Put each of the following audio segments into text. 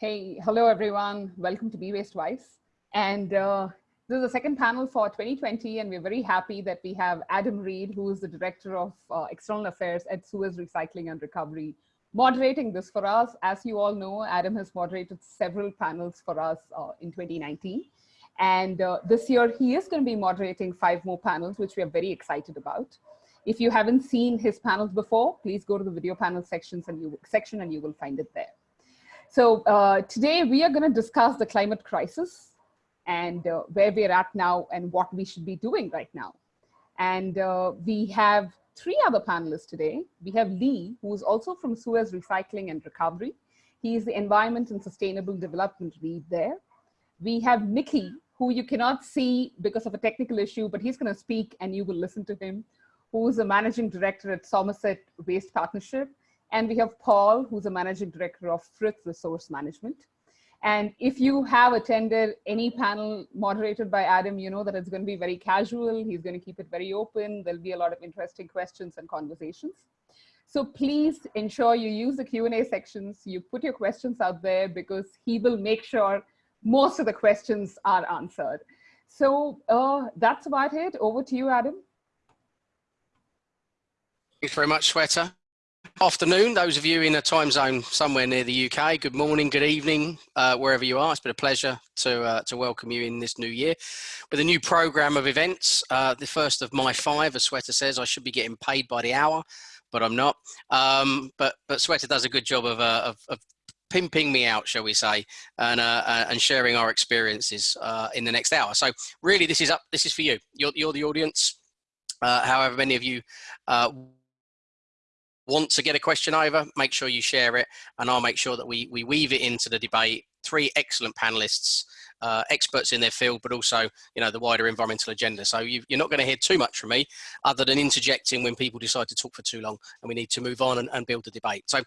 Hey, hello everyone. Welcome to Be Waste Wise. And uh, this is the second panel for 2020, and we're very happy that we have Adam Reed, who is the Director of uh, External Affairs at Suez Recycling and Recovery, moderating this for us. As you all know, Adam has moderated several panels for us uh, in 2019. And uh, this year, he is going to be moderating five more panels, which we are very excited about. If you haven't seen his panels before, please go to the video panel sections and you, section and you will find it there. So uh, today we are going to discuss the climate crisis and uh, where we're at now and what we should be doing right now. And uh, we have three other panelists today. We have Lee, who is also from Suez Recycling and Recovery. He is the Environment and Sustainable Development Lead there. We have Mickey, who you cannot see because of a technical issue, but he's going to speak and you will listen to him, who is the Managing Director at Somerset Waste Partnership. And we have Paul, who's a Managing Director of Frith Resource Management. And if you have attended any panel moderated by Adam, you know that it's going to be very casual. He's going to keep it very open. There'll be a lot of interesting questions and conversations. So please ensure you use the Q&A sections. You put your questions out there because he will make sure most of the questions are answered. So uh, that's about it. Over to you, Adam. Thanks very much, Shweta afternoon, those of you in a time zone somewhere near the UK. Good morning, good evening, uh, wherever you are. It's been a pleasure to, uh, to welcome you in this new year with a new program of events. Uh, the first of my five, as Shweta says, I should be getting paid by the hour, but I'm not. Um, but, but Shweta does a good job of, uh, of, of pimping me out, shall we say, and uh, uh, and sharing our experiences uh, in the next hour. So really, this is up. This is for you. You're you're the audience. Uh, however many of you uh, want to get a question over, make sure you share it, and I'll make sure that we, we weave it into the debate. Three excellent panelists, uh, experts in their field, but also, you know, the wider environmental agenda. So you, are not going to hear too much from me other than interjecting when people decide to talk for too long and we need to move on and, and build the debate. So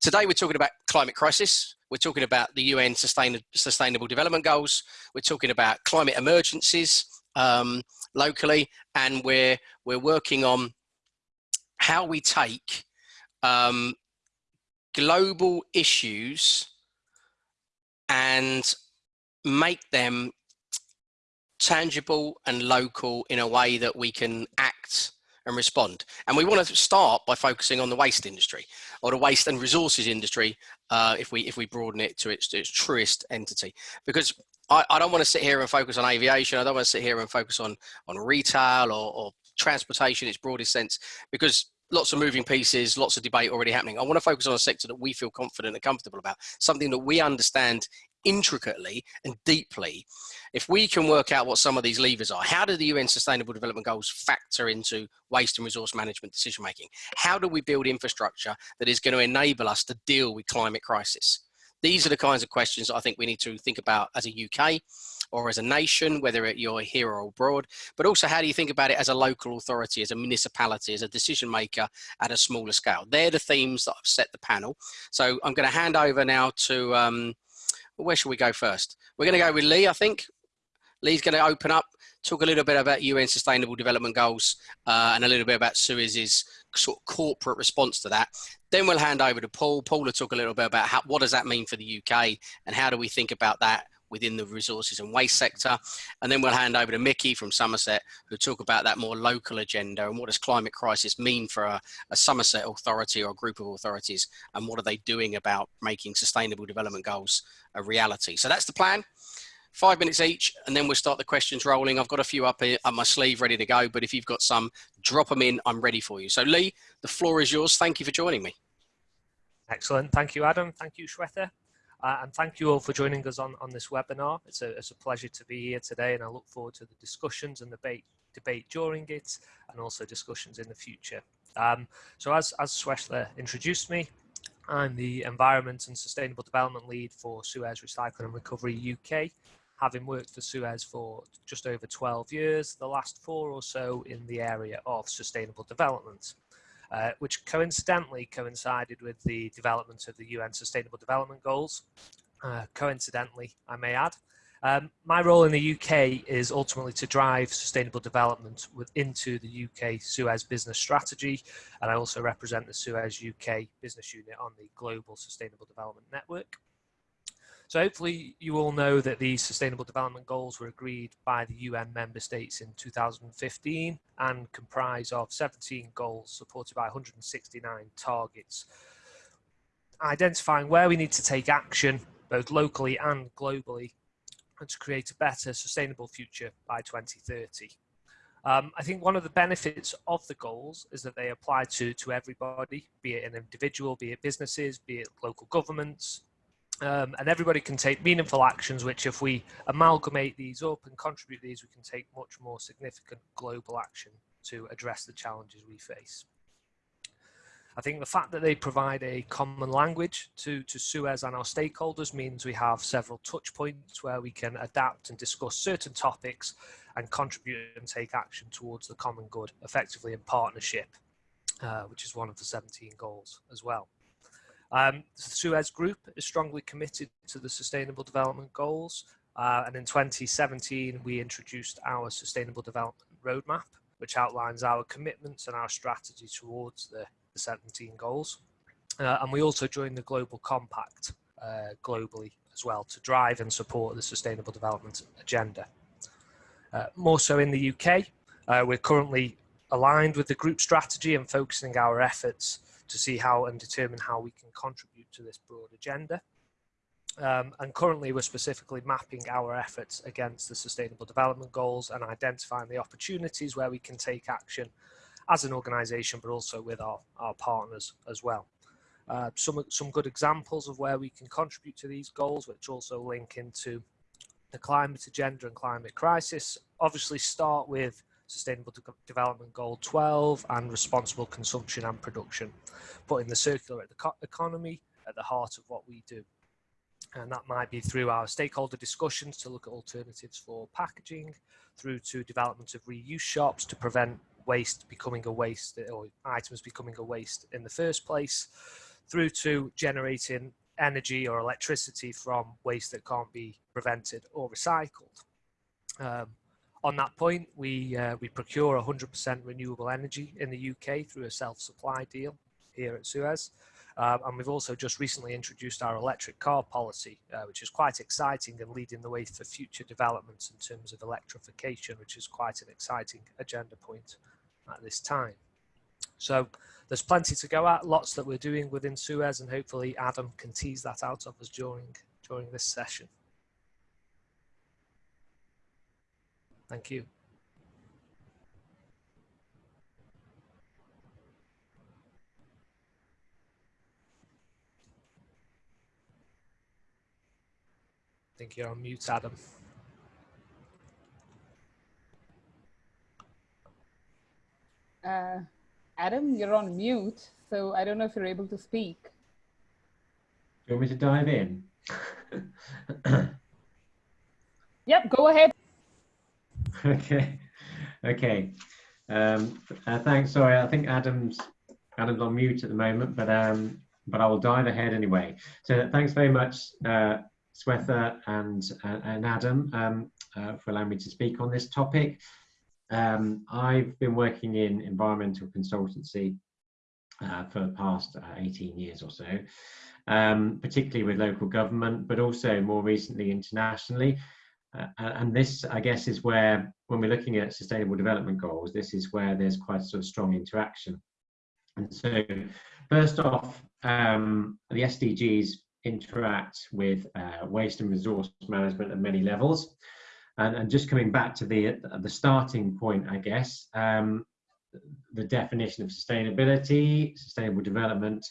today we're talking about climate crisis. We're talking about the UN Sustain Sustainable Development Goals. We're talking about climate emergencies um, locally, and we're, we're working on how we take um, global issues and make them tangible and local in a way that we can act and respond. And we want to start by focusing on the waste industry or the waste and resources industry uh, if we if we broaden it to its, to its truest entity. Because I, I, don't want to sit here and focus on aviation. I don't want to sit here and focus on, on retail or, or transportation in its broadest sense because lots of moving pieces, lots of debate already happening. I want to focus on a sector that we feel confident and comfortable about, something that we understand intricately and deeply. If we can work out what some of these levers are, how do the UN Sustainable Development Goals factor into waste and resource management decision making? How do we build infrastructure that is going to enable us to deal with climate crisis? These are the kinds of questions I think we need to think about as a UK or as a nation, whether you're here or abroad, but also how do you think about it as a local authority, as a municipality, as a decision maker at a smaller scale? They're the themes that I've set the panel. So I'm going to hand over now to, um, where should we go first? We're going to go with Lee, I think. Lee's going to open up, talk a little bit about UN Sustainable Development Goals uh, and a little bit about Suez's sort of corporate response to that. Then we'll hand over to Paul. Paul will talk a little bit about how, what does that mean for the UK and how do we think about that within the resources and waste sector. And then we'll hand over to Mickey from Somerset, who'll talk about that more local agenda and what does climate crisis mean for a, a Somerset authority or a group of authorities, and what are they doing about making sustainable development goals a reality. So that's the plan five minutes each, and then we'll start the questions rolling. I've got a few up, up my sleeve ready to go, but if you've got some, drop them in. I'm ready for you. So Lee, the floor is yours. Thank you for joining me. Excellent. Thank you, Adam. Thank you, Shweta. Uh, and thank you all for joining us on, on this webinar. It's a, it's a pleasure to be here today and I look forward to the discussions and debate, debate during it and also discussions in the future. Um, so as, as Shweta introduced me, I'm the Environment and Sustainable Development Lead for Suez Recycling and Recovery UK, having worked for Suez for just over 12 years, the last four or so in the area of sustainable development. Uh, which coincidentally coincided with the development of the UN Sustainable Development Goals. Uh, coincidentally, I may add. Um, my role in the UK is ultimately to drive sustainable development into the UK Suez business strategy, and I also represent the Suez UK business unit on the Global Sustainable Development Network. So hopefully you all know that these Sustainable Development Goals were agreed by the UN member states in 2015 and comprise of 17 goals supported by 169 targets, identifying where we need to take action both locally and globally and to create a better sustainable future by 2030. Um, I think one of the benefits of the goals is that they apply to, to everybody, be it an individual, be it businesses, be it local governments, um, and everybody can take meaningful actions, which if we amalgamate these up and contribute these, we can take much more significant global action to address the challenges we face. I think the fact that they provide a common language to, to Suez and our stakeholders means we have several touch points where we can adapt and discuss certain topics and contribute and take action towards the common good effectively in partnership, uh, which is one of the 17 goals as well. Um, the Suez Group is strongly committed to the Sustainable Development Goals. Uh, and in 2017, we introduced our Sustainable Development Roadmap, which outlines our commitments and our strategy towards the, the 17 goals. Uh, and we also joined the Global Compact uh, globally as well to drive and support the Sustainable Development Agenda. Uh, more so in the UK, uh, we're currently aligned with the group strategy and focusing our efforts to see how and determine how we can contribute to this broad agenda. Um, and currently we're specifically mapping our efforts against the sustainable development goals and identifying the opportunities where we can take action as an organization, but also with our, our partners as well. Uh, some, some good examples of where we can contribute to these goals, which also link into the climate agenda and climate crisis, obviously start with Sustainable De Development Goal 12 and responsible consumption and production, putting the circular economy at the heart of what we do. And that might be through our stakeholder discussions to look at alternatives for packaging, through to development of reuse shops to prevent waste becoming a waste or items becoming a waste in the first place, through to generating energy or electricity from waste that can't be prevented or recycled. Um, on that point, we, uh, we procure 100% renewable energy in the UK through a self-supply deal here at Suez. Um, and we've also just recently introduced our electric car policy, uh, which is quite exciting and leading the way for future developments in terms of electrification, which is quite an exciting agenda point at this time. So there's plenty to go at, lots that we're doing within Suez, and hopefully Adam can tease that out of us during, during this session. Thank you. I think you're on mute, Adam. Uh, Adam, you're on mute, so I don't know if you're able to speak. Do you want me to dive in? yep, go ahead. Okay, okay. Um, uh, thanks. Sorry, I think Adam's Adam's on mute at the moment, but um, but I will dive ahead anyway. So thanks very much, uh, Shweta and uh, and Adam, um, uh, for allowing me to speak on this topic. Um, I've been working in environmental consultancy uh, for the past uh, 18 years or so, um, particularly with local government, but also more recently internationally. Uh, and this, I guess, is where, when we're looking at sustainable development goals, this is where there's quite a sort of strong interaction. And so, first off, um, the SDGs interact with uh, waste and resource management at many levels. And, and just coming back to the, the starting point, I guess, um, the definition of sustainability, sustainable development,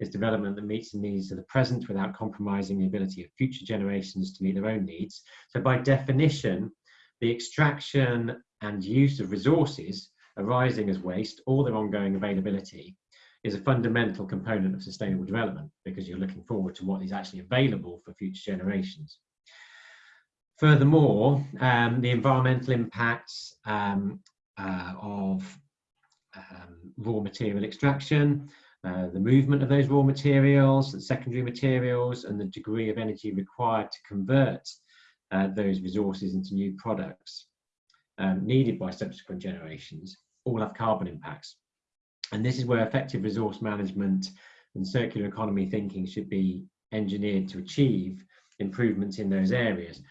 is development that meets the needs of the present without compromising the ability of future generations to meet their own needs. So by definition, the extraction and use of resources arising as waste or their ongoing availability is a fundamental component of sustainable development because you're looking forward to what is actually available for future generations. Furthermore, um, the environmental impacts um, uh, of um, raw material extraction, uh, the movement of those raw materials, the secondary materials, and the degree of energy required to convert uh, those resources into new products um, needed by subsequent generations all have carbon impacts. And this is where effective resource management and circular economy thinking should be engineered to achieve improvements in those areas.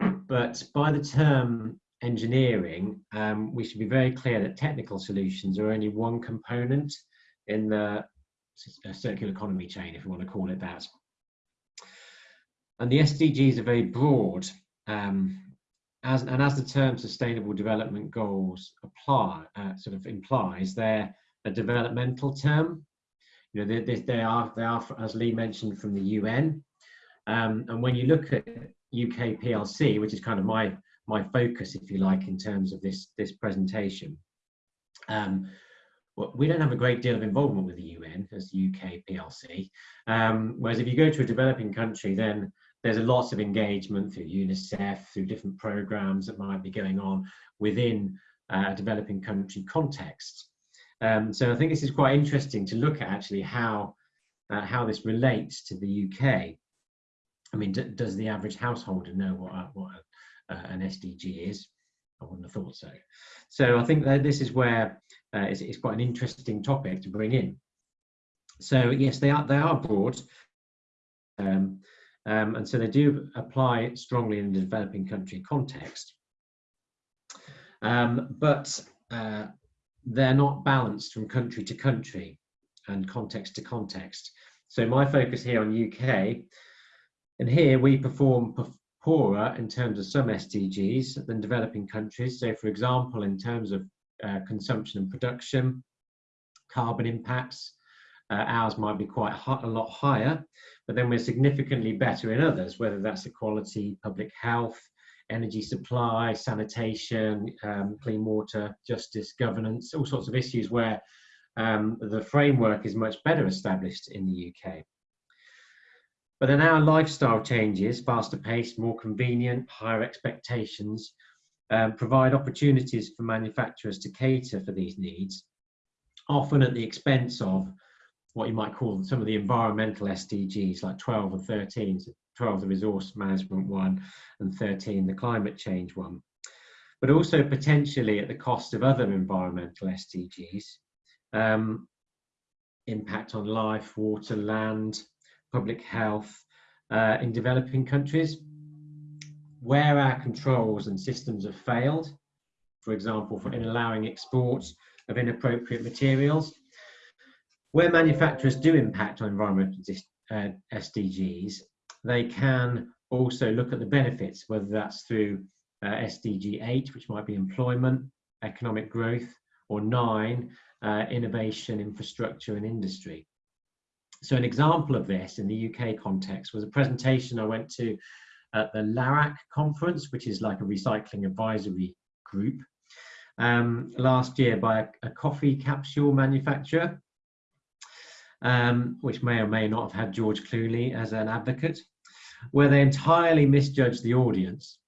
But by the term engineering, um, we should be very clear that technical solutions are only one component in the circular economy chain, if you want to call it that. And the SDGs are very broad, um, as, and as the term Sustainable Development Goals apply, uh, sort of implies, they're a developmental term. You know, they, they, are, they are, as Lee mentioned, from the UN. Um, and when you look at UK PLC, which is kind of my my focus, if you like, in terms of this this presentation. Um, well, we don't have a great deal of involvement with the UN as UK PLC. Um, whereas if you go to a developing country, then there's a lot of engagement through UNICEF, through different programs that might be going on within uh, a developing country context. Um, so I think this is quite interesting to look at actually how uh, how this relates to the UK. I mean, does the average householder know what what uh, an SDG is? I wouldn't have thought so. So I think that this is where uh, it's, it's, quite an interesting topic to bring in. So yes, they are they are broad, um, um, and so they do apply strongly in the developing country context. Um, but uh, they're not balanced from country to country and context to context. So my focus here on UK, and here we perform poorer in terms of some SDGs than developing countries. So for example, in terms of uh, consumption and production, carbon impacts, uh, ours might be quite a lot higher, but then we're significantly better in others, whether that's equality, public health, energy supply, sanitation, um, clean water, justice, governance, all sorts of issues where um, the framework is much better established in the UK. But then our lifestyle changes, faster pace, more convenient, higher expectations, um, provide opportunities for manufacturers to cater for these needs, often at the expense of what you might call some of the environmental SDGs like 12 and 13, so 12 the resource management one and 13 the climate change one, but also potentially at the cost of other environmental SDGs, um, impact on life, water, land, public health uh, in developing countries. Where our controls and systems have failed, for example, for in allowing exports of inappropriate materials, where manufacturers do impact on environmental uh, SDGs, they can also look at the benefits, whether that's through uh, SDG 8, which might be employment, economic growth, or 9, uh, innovation, infrastructure, and industry. So an example of this in the UK context was a presentation I went to at the LARAC conference, which is like a recycling advisory group, um, last year by a, a coffee capsule manufacturer um, which may or may not have had George Clooney as an advocate, where they entirely misjudged the audience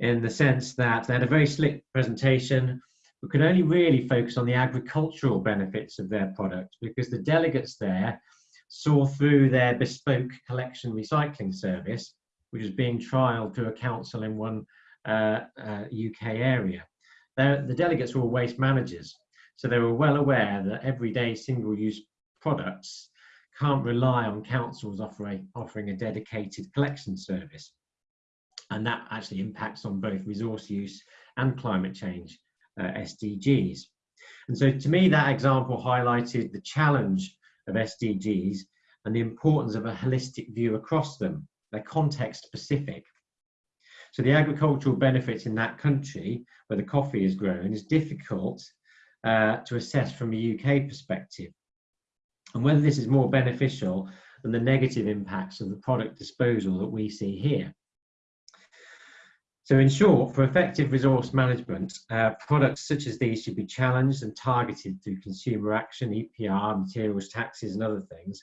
in the sense that they had a very slick presentation but could only really focus on the agricultural benefits of their product because the delegates there saw through their bespoke collection recycling service, which was being trialled through a council in one uh, uh, UK area. They're, the delegates were waste managers, so they were well aware that everyday single-use products can't rely on councils offering, offering a dedicated collection service. And that actually impacts on both resource use and climate change uh, SDGs. And so to me, that example highlighted the challenge of SDGs and the importance of a holistic view across them. They're context specific. So the agricultural benefits in that country where the coffee is grown is difficult uh, to assess from a UK perspective and whether this is more beneficial than the negative impacts of the product disposal that we see here. So in short, for effective resource management, uh, products such as these should be challenged and targeted through consumer action, EPR, materials taxes and other things.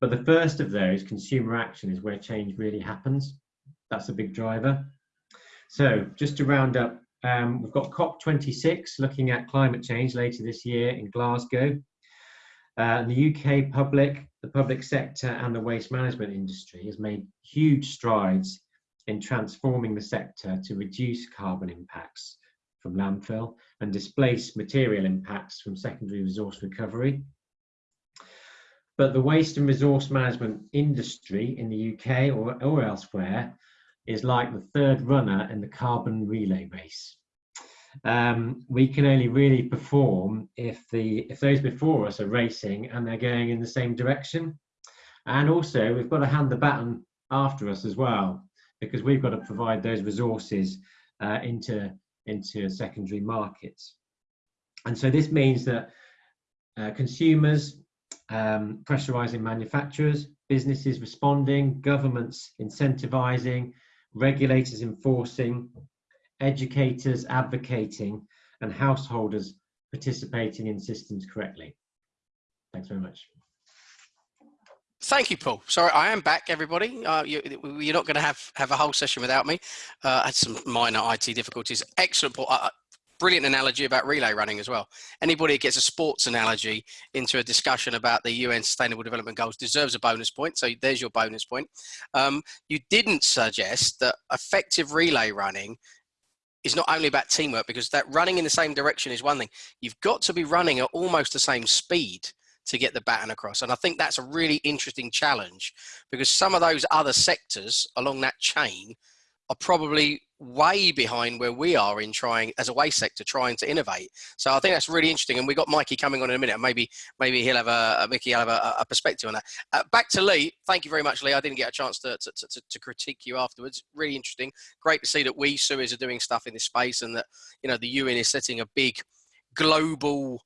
But the first of those, consumer action, is where change really happens. That's a big driver. So just to round up, um, we've got COP26 looking at climate change later this year in Glasgow. Uh, the UK public, the public sector and the waste management industry has made huge strides in transforming the sector to reduce carbon impacts from landfill and displace material impacts from secondary resource recovery. But the waste and resource management industry in the UK or, or elsewhere is like the third runner in the carbon relay race. Um, we can only really perform if the if those before us are racing and they're going in the same direction. And also, we've got to hand the baton after us as well, because we've got to provide those resources uh, into into secondary markets. And so this means that uh, consumers um, pressurizing manufacturers, businesses responding, governments incentivizing, regulators enforcing, educators advocating, and householders participating in systems correctly. Thanks very much. Thank you, Paul. Sorry, I am back, everybody. Uh, you, are not going to have, have a whole session without me. Uh, I had some minor IT difficulties. Excellent, Paul. Uh, brilliant analogy about relay running as well. Anybody that gets a sports analogy into a discussion about the UN Sustainable Development Goals deserves a bonus point. So there's your bonus point. Um, you didn't suggest that effective relay running is not only about teamwork because that running in the same direction is one thing. You've got to be running at almost the same speed to get the baton across. And I think that's a really interesting challenge because some of those other sectors along that chain are probably way behind where we are in trying as a waste sector trying to innovate. So i think that's really interesting and we got mikey coming on in a minute. Maybe maybe he'll have a mickey will have a, a perspective on that. Uh, back to lee. Thank you very much lee. I didn't get a chance to, to, to, to, critique you afterwards. Really interesting. Great to see that we SUEZ are doing stuff in this space and that you know the un is setting a big global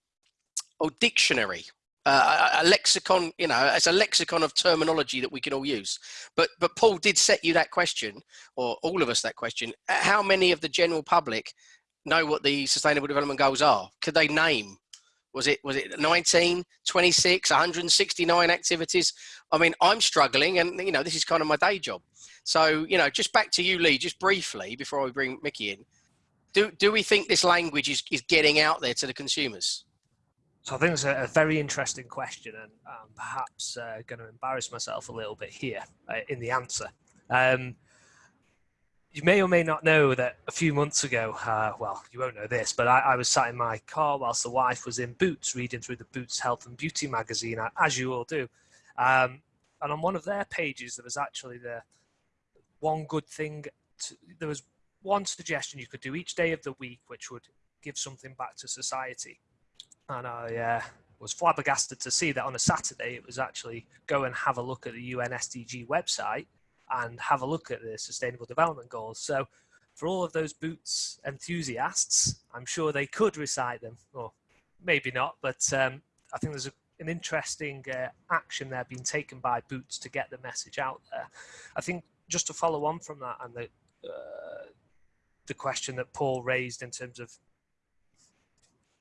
oh, dictionary uh, a, lexicon, you know, it's a lexicon of terminology that we can all use. But but Paul did set you that question, or all of us that question. How many of the general public know what the Sustainable Development Goals are? Could they name? Was it was it 19, 26, 169 activities? I mean, I'm struggling, and you know, this is kind of my day job. So you know, just back to you, Lee, just briefly before we bring Mickey in. Do do we think this language is is getting out there to the consumers? So I think it's a, a very interesting question, and I'm perhaps uh, going to embarrass myself a little bit here uh, in the answer. Um, you may or may not know that a few months ago, uh, well, you won't know this, but I, I, was sat in my car whilst the wife was in Boots reading through the Boots Health and Beauty magazine, as you all do. Um, and on one of their pages, there was actually the one good thing. To, there was one suggestion you could do each day of the week, which would give something back to society and I uh, was flabbergasted to see that on a Saturday it was actually go and have a look at the UN SDG website and have a look at the Sustainable Development Goals. So for all of those boots enthusiasts, I'm sure they could recite them, or maybe not, but um, I think there's a, an interesting uh, action there being taken by Boots to get the message out there. I think just to follow on from that and the uh, the question that Paul raised in terms of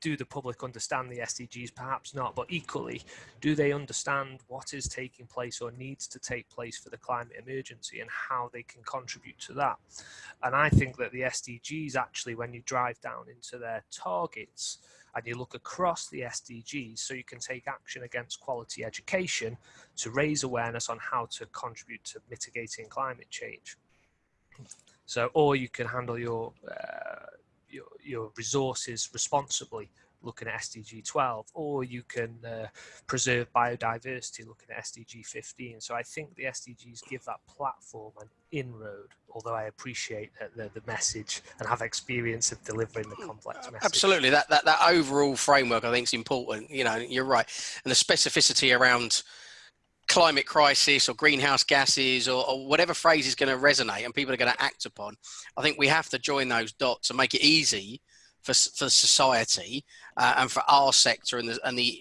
do the public understand the SDGs? Perhaps not, but equally, do they understand what is taking place or needs to take place for the climate emergency and how they can contribute to that? And I think that the SDGs actually, when you drive down into their targets and you look across the SDGs, so you can take action against quality education to raise awareness on how to contribute to mitigating climate change. So, or you can handle your uh, your, your resources responsibly looking at SDG 12, or you can uh, preserve biodiversity looking at SDG 15. So I think the SDGs give that platform an inroad, although I appreciate the, the message and have experience of delivering the complex message. Absolutely, that, that, that overall framework I think is important. You know, you're right. And the specificity around climate crisis or greenhouse gases or, or whatever phrase is going to resonate and people are going to act upon. I think we have to join those dots and make it easy for, for society uh, and for our sector and the, and the,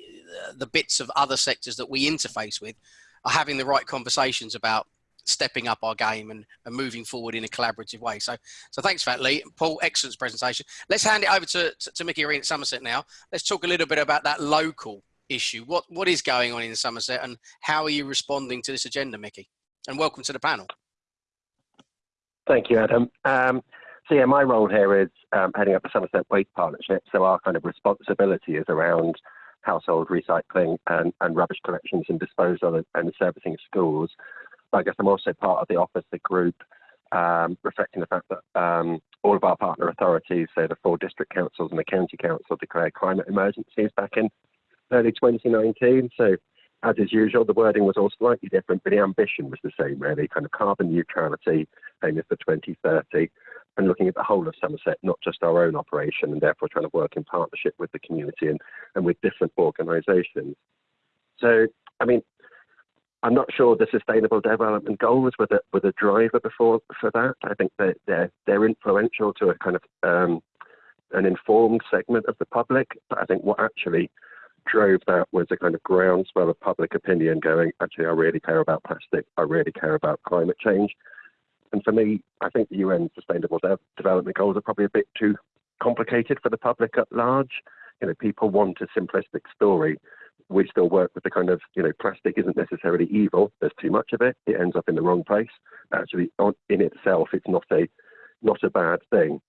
the bits of other sectors that we interface with are having the right conversations about stepping up our game and, and moving forward in a collaborative way. So, so thanks for that, Lee. Paul, excellent presentation. Let's hand it over to, to, to Mickey Green at Somerset now. Let's talk a little bit about that local issue. What what is going on in Somerset, and how are you responding to this agenda, Mickey? And welcome to the panel. Thank you, Adam. Um, so yeah, my role here is um, heading up the Somerset Waste Partnership. So our kind of responsibility is around household recycling and, and rubbish collections and disposal and, and servicing schools. But I guess I'm also part of the officer group, um, reflecting the fact that um, all of our partner authorities, so the four district councils and the county council, declared climate emergencies back in early 2019. So as is usual, the wording was all slightly different, but the ambition was the same, really, kind of carbon neutrality, aiming for 2030, and looking at the whole of Somerset, not just our own operation, and therefore trying to work in partnership with the community and, and with different organisations. So, I mean, I'm not sure the sustainable development goals were the, were the driver before for that. I think that they're, they're influential to a kind of um, an informed segment of the public, but I think what actually drove that was a kind of groundswell of public opinion going, actually, I really care about plastic. I really care about climate change. And for me, I think the UN Sustainable De- Development Goals are probably a bit too complicated for the public at large. You know, people want a simplistic story. We still work with the kind of, you know, plastic isn't necessarily evil. There's too much of it. It ends up in the wrong place. Actually, in itself, it's not a not a bad thing.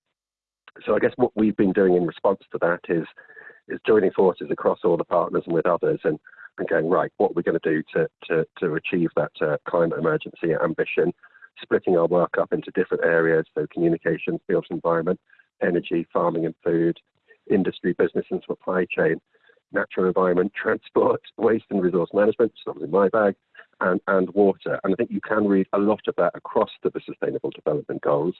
So I guess what we've been doing in response to that is is joining forces across all the partners and with others and, and going, right, what are we going to do to, to, to achieve that uh, climate emergency ambition, splitting our work up into different areas, so communications, built environment, energy, farming and food, industry, business and supply chain, natural environment, transport, waste and resource management, it's in my bag, and, and water. And I think you can read a lot of that across to the Sustainable Development Goals.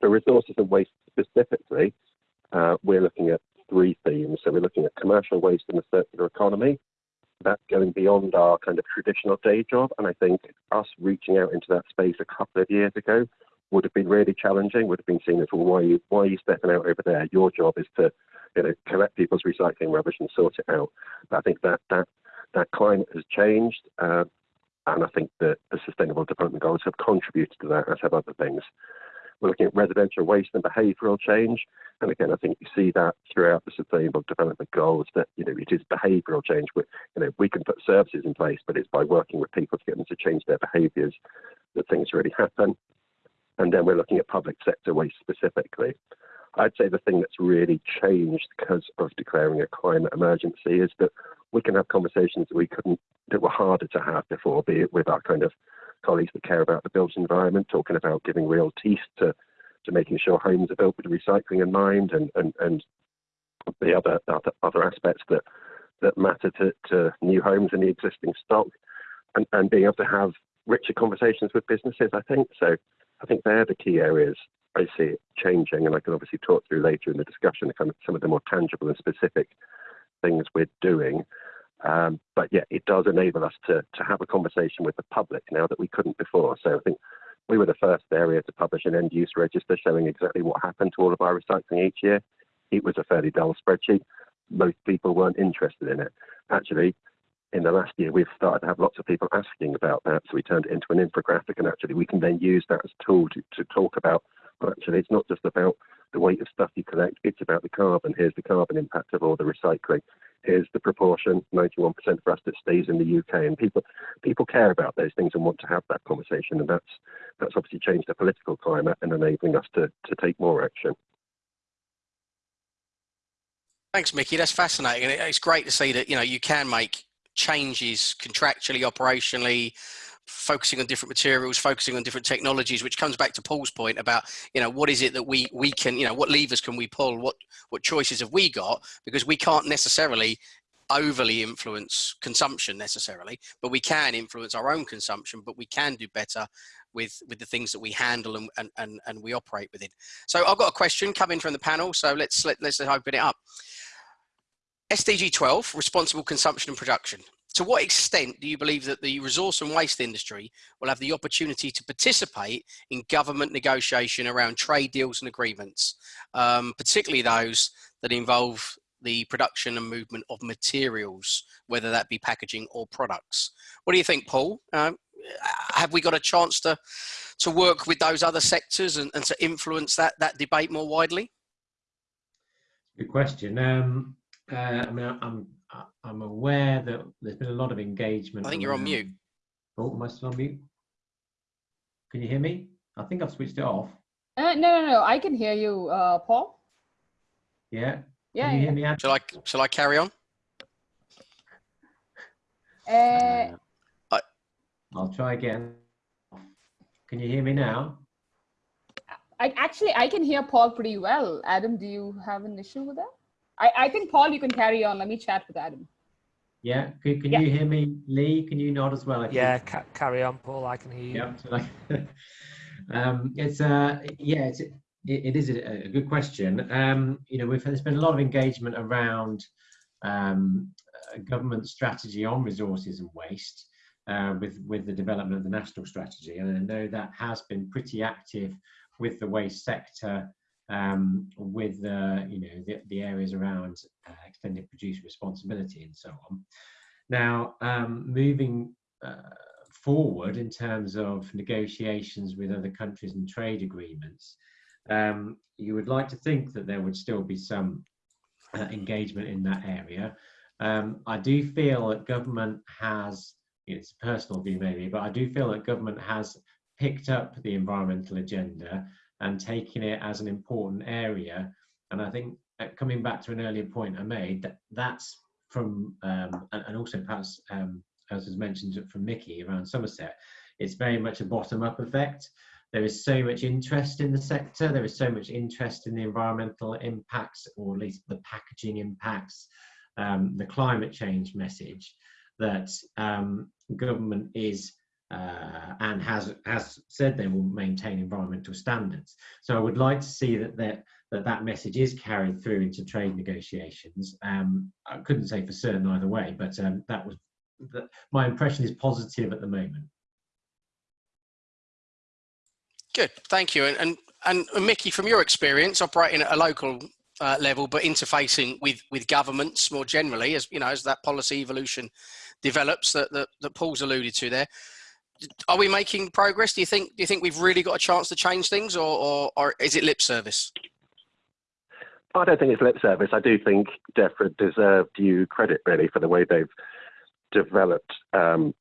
For resources and waste specifically, uh, we're looking at three themes. So we're looking at commercial waste and the circular economy. That's going beyond our kind of traditional day job. And I think us reaching out into that space a couple of years ago would have been really challenging, would have been seen as, well, why are you, why are you stepping out over there? Your job is to you know, collect people's recycling rubbish and sort it out. But I think that, that, that climate has changed. Uh, and I think that the Sustainable Development Goals have contributed to that, as have other things. We're looking at residential waste and behavioural change. And again, I think you see that throughout the Sustainable Development Goals that you know it is behavioural change. We, you know, we can put services in place, but it's by working with people to get them to change their behaviours that things really happen. And then we're looking at public sector waste specifically. I'd say the thing that's really changed because of declaring a climate emergency is that we can have conversations that we couldn't, that were harder to have before, be it with our kind of colleagues that care about the built environment, talking about giving real teeth to, to making sure homes are built with recycling in mind and, and, and the other, other, other aspects that, that matter to, to new homes and the existing stock and, and being able to have richer conversations with businesses, I think. So I think they're the key areas I see changing, and I can obviously talk through later in the discussion kind of some of the more tangible and specific things we're doing. Um, but yeah, it does enable us to, to have a conversation with the public now that we couldn't before. So I think we were the first area to publish an end use register showing exactly what happened to all of our recycling each year. It was a fairly dull spreadsheet. Most people weren't interested in it. Actually, in the last year, we've started to have lots of people asking about that. So we turned it into an infographic, and actually, we can then use that as a tool to, to talk about. Well, actually, it's not just about the weight of stuff you collect, it's about the carbon. Here's the carbon impact of all the recycling is the proportion 91% for us that stays in the UK and people people care about those things and want to have that conversation and that's that's obviously changed the political climate and enabling us to to take more action. Thanks mickey. That's fascinating it's great to see that you know you can make changes contractually operationally focusing on different materials, focusing on different technologies, which comes back to Paul's point about, you know, what is it that we, we can, you know, what levers can we pull? What, what choices have we got? Because we can't necessarily overly influence consumption necessarily, but we can influence our own consumption, but we can do better with, with the things that we handle and, and, and, and we operate within. So I've got a question coming from the panel. So let's, let, let's open it up. SDG 12, responsible consumption and production to what extent do you believe that the resource and waste industry will have the opportunity to participate in government negotiation around trade deals and agreements, um, particularly those that involve the production and movement of materials, whether that be packaging or products? What do you think, Paul? Um, have we got a chance to to work with those other sectors and, and to influence that that debate more widely? Good question. Um, uh, I mean, I'm I'm aware that there's been a lot of engagement. I think you're on mute. Oh, am I still on mute? Can you hear me? I think I've switched it off. Uh, no, no, no. I can hear you, uh, Paul. Yeah. Yeah. Can you yeah. hear me? Ad? Shall I shall I carry on? Uh, Uh, I'll try again. Can you hear me now? I actually I can hear Paul pretty well. Adam, do you have an issue with that? I, I think Paul, you can carry on. Let me chat with Adam. Yeah, can, can Yeah. you hear me, Lee? Can you nod as well? I? Yeah, ca- carry on, Paul. I can hear you. Yep. So like, um, it's uh, yeah, it's, it, it is a, a good question. Um, you know, we've there's been a lot of engagement around um, uh, government strategy on resources and waste uh, with with the development of the national strategy, and I know that has been pretty active with the waste sector. Um, with the you know the, the areas around uh, extended producer responsibility and so on. Now, um, moving uh, forward in terms of negotiations with other countries and trade agreements, um, you would like to think that there would still be some uh, engagement in that area. Um, I do feel that government has, it's a personal view maybe, but I do feel that government has picked up the environmental agenda and taking it as an important area. And I think uh, coming back to an earlier point I made, that that's from, um, and, and also perhaps um, as was mentioned from Mickey around Somerset, it's very much a bottom-up effect. There is so much interest in the sector. There is so much interest in the environmental impacts, or at least the packaging impacts, um, the climate change message, that um, government is uh, and has has said they will maintain environmental standards. So I would like to see that that that, that message is carried through into trade negotiations. Um, I couldn't say for certain either way, but um, that was my impression is positive at the moment. Good, thank you. And, and, and Mickey, from your experience operating at a local uh, level, but interfacing with, with governments more generally, as you know, as that policy evolution develops that, that, that Paul's alluded to there, are we making progress? Do you think, do you think we've really got a chance to change things or, or, or is it lip service? I don't think it's lip service. I do think DEFRA deserve due credit really for the way they've developed um,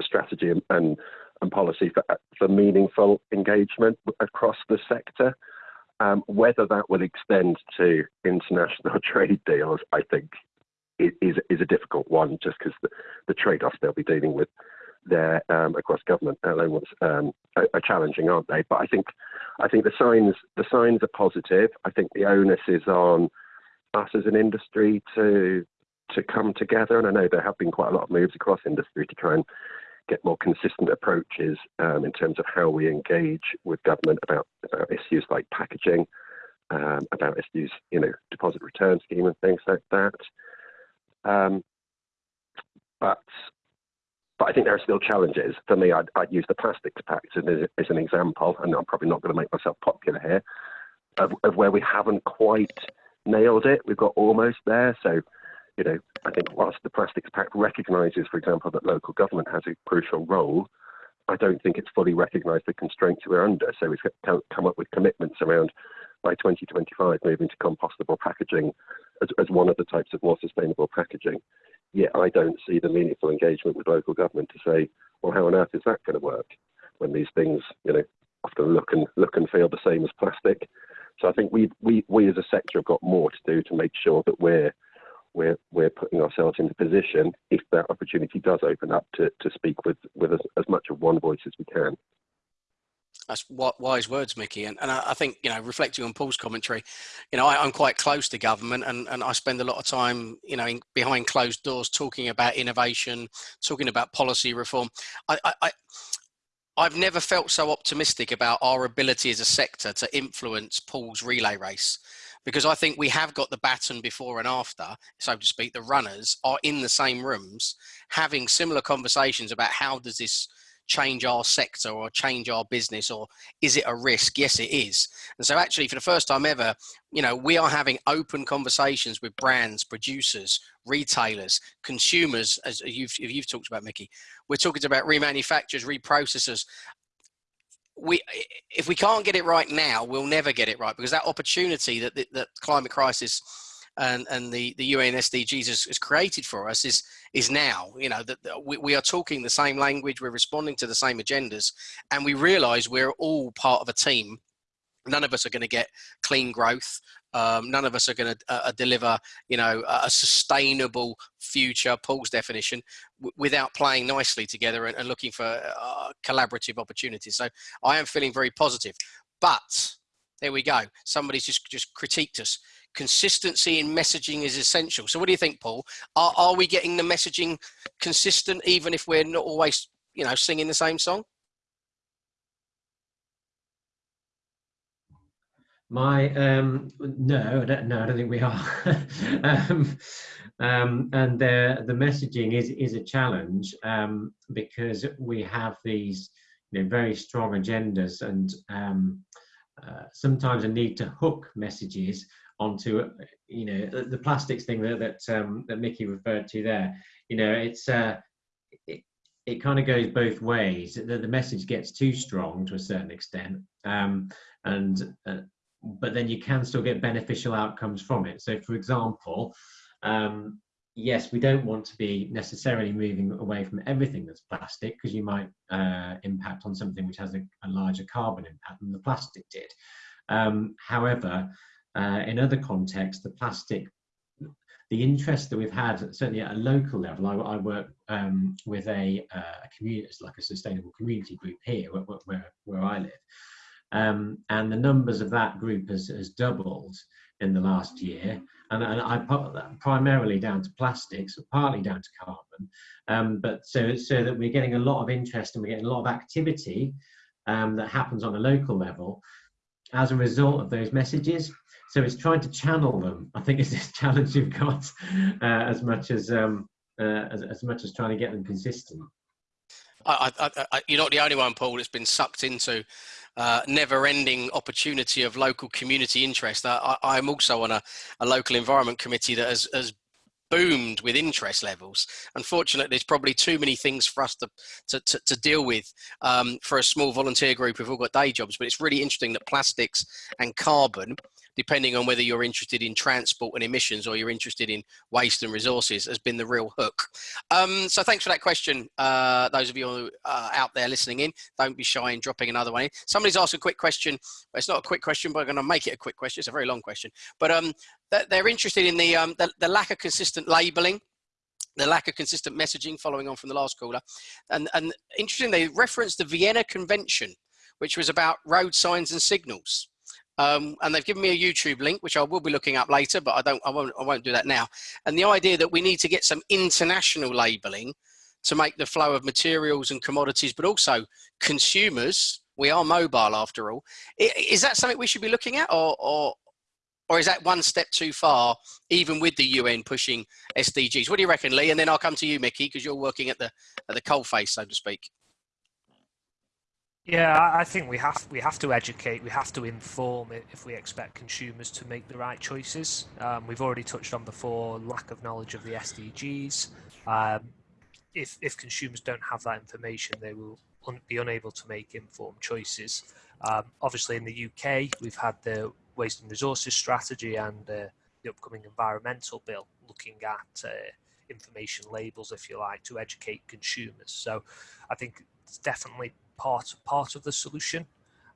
strategy and, and, and policy for, for meaningful engagement across the sector. Um, whether that will extend to international trade deals, I think, is is a difficult one, just because the, the trade-offs they'll be dealing with there um, across government elements um, are, are, challenging, aren't they? But I think I think the signs the signs are positive. I think the onus is on us as an industry to to come together, and I know there have been quite a lot of moves across industry to try and get more consistent approaches um, in terms of how we engage with government about, about issues like packaging, um, about issues, you know, deposit return scheme and things like that. Um, but but I think there are still challenges. For me, I'd, I'd use the plastics pact as, as, an example, and I'm probably not going to make myself popular here, of, of where we haven't quite nailed it. We've got almost there. So, you know, I think whilst the Plastics Pact recognises, for example, that local government has a crucial role, I don't think it's fully recognised the constraints we're under. So it's come up with commitments around by 2025 moving to compostable packaging as, as one of the types of more sustainable packaging. Yet I don't see the meaningful engagement with local government to say, well, how on earth is that going to work when these things, you know, often look and look and feel the same as plastic. So I think we we we as a sector have got more to do to make sure that we're we're we're putting ourselves in the position if that opportunity does open up to to speak with with as, as much of one voice as we can. That's wise words, Mickey. And, and I think, you know, reflecting on Paul's commentary, you know, I, am quite close to government and, and I spend a lot of time, you know, in, behind closed doors talking about innovation, talking about policy reform. I, I, I've never felt so optimistic about our ability as a sector to influence Paul's relay race because I think we have got the baton before and after, so to speak, the runners are in the same rooms having similar conversations about how does this change our sector or change our business or is it a risk? Yes it is. And so actually for the first time ever you know we are having open conversations with brands producers retailers consumers as you've, you've talked about mickey. We're talking about remanufacturers reprocessors. We if we can't get it right now we'll never get it right because that opportunity that the, the climate crisis and, and the, the UN SDGs has, has created for us is, is now, you know, that, we, we are talking the same language, we're responding to the same agendas, and we realize we're all part of a team. None of us are going to get clean growth. Um, none of us are going to uh, uh, deliver, you know, a sustainable future, Paul's definition, without playing nicely together and, and looking for uh, collaborative opportunities. So I am feeling very positive. But there we go. Somebody's just just critiqued us consistency in messaging is essential. So what do you think, Paul? Are, are we getting the messaging consistent even if we're not always, you know, singing the same song? My um, no, I don't, no, I don't think we are. um, um, and the the messaging is is a challenge um, because we have these you know, very strong agendas and um, uh, sometimes a need to hook messages onto you know the, plastics thing that that, um, that Mickey referred to there. You know, it's uh, it, it kind of goes both ways. The, the message gets too strong to a certain extent, um, and uh, but then you can still get beneficial outcomes from it. So, for example, um, yes, we don't want to be necessarily moving away from everything that's plastic because you might uh, impact on something which has a, a, larger carbon impact than the plastic did. Um, however, uh, in other contexts, the plastic, the interest that we've had, certainly at a local level, I, I work um, with a, uh, a community, it's like a sustainable community group here where, where, where I live. Um, and the numbers of that group has, has doubled in the last year. And, and, I put that primarily down to plastics, partly down to carbon. Um, but so, so that we're getting a lot of interest and we're getting a lot of activity um, that happens on a local level as a result of those messages. So it's trying to channel them. I think it's this challenge you've got uh, as much as, um, uh, as as much as trying to get them consistent. I, I, I, you're not the only one, Paul, that's been sucked into uh, never-ending opportunity of local community interest. I, am also on a, a, local environment committee that has, has boomed with interest levels. Unfortunately, there's probably too many things for us to, to, to, to deal with um, for a small volunteer group who've all got day jobs. But it's really interesting that plastics and carbon depending on whether you're interested in transport and emissions or you're interested in waste and resources has been the real hook. Um, so thanks for that question. Uh, those of you uh, out there listening in, don't be shy in dropping another one in. Somebody's asked a quick question. It's not a quick question, but I'm going to make it a quick question. It's a very long question. But um, they're interested in the, um, the, the lack of consistent labeling the lack of consistent messaging following on from the last caller. And, and interesting, they referenced the Vienna Convention, which was about road signs and signals. Um, and they've given me a YouTube link, which I will be looking up later, but I don't, I won't, I won't do that now. And the idea that we need to get some international labeling to make the flow of materials and commodities, but also consumers. We are mobile after all. Is that something we should be looking at, or, or, or is that one step too far, even with the UN pushing SDGs? What do you reckon, Lee? And then I'll come to you, Mickey, because you're working at the at the coalface, so to speak. Yeah, I think we have we have to educate, we have to inform if we expect consumers to make the right choices. Um, we've already touched on before lack of knowledge of the SDGs. Um, if if consumers don't have that information, they will un be unable to make informed choices. Um, obviously, in the UK, we've had the waste and resources strategy and uh, the upcoming environmental bill looking at uh, information labels, if you like, to educate consumers. So, I think it's definitely part part of the solution.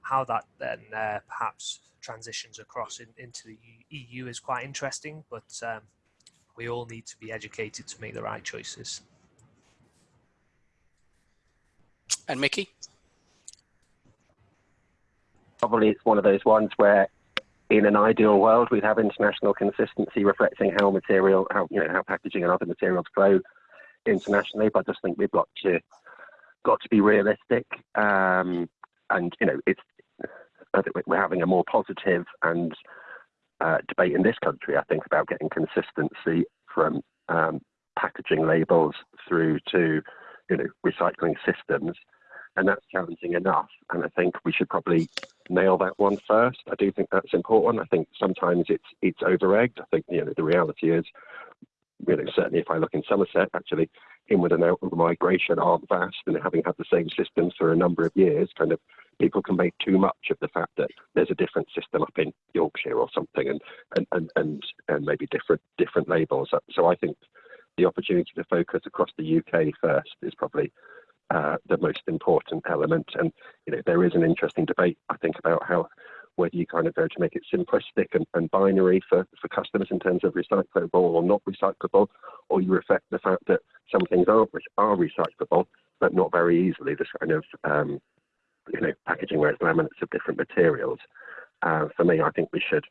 How that then uh, perhaps transitions across in, into the EU is quite interesting, but um, we all need to be educated to make the right choices. And Mickey? Probably it's one of those ones where in an ideal world we'd have international consistency reflecting how material, how you know, how packaging and other materials flow internationally, but I just think we've got to got to be realistic. Um, and you know, it's I think we're having a more positive and uh, debate in this country. I think about getting consistency from um, packaging labels through to you know recycling systems, and that's challenging enough. And I think we should probably nail that one first. I do think that's important. I think sometimes it's it's over egged. I think you know the reality is, you know, certainly if I look in Somerset, actually, inward and outward migration aren't vast, and having had the same systems for a number of years, kind of people can make too much of the fact that there's a different system up in Yorkshire or something, and and and and, and maybe different different labels. So I think the opportunity to focus across the UK first is probably uh, the most important element. And you know there is an interesting debate I think about how whether you kind of go to make it simplistic and, and binary for, for customers in terms of recyclable or not recyclable, or you reflect the fact that some things are, are recyclable, but not very easily, this kind of um, you know, packaging where it's laminates of different materials. Uh, for me, I think we should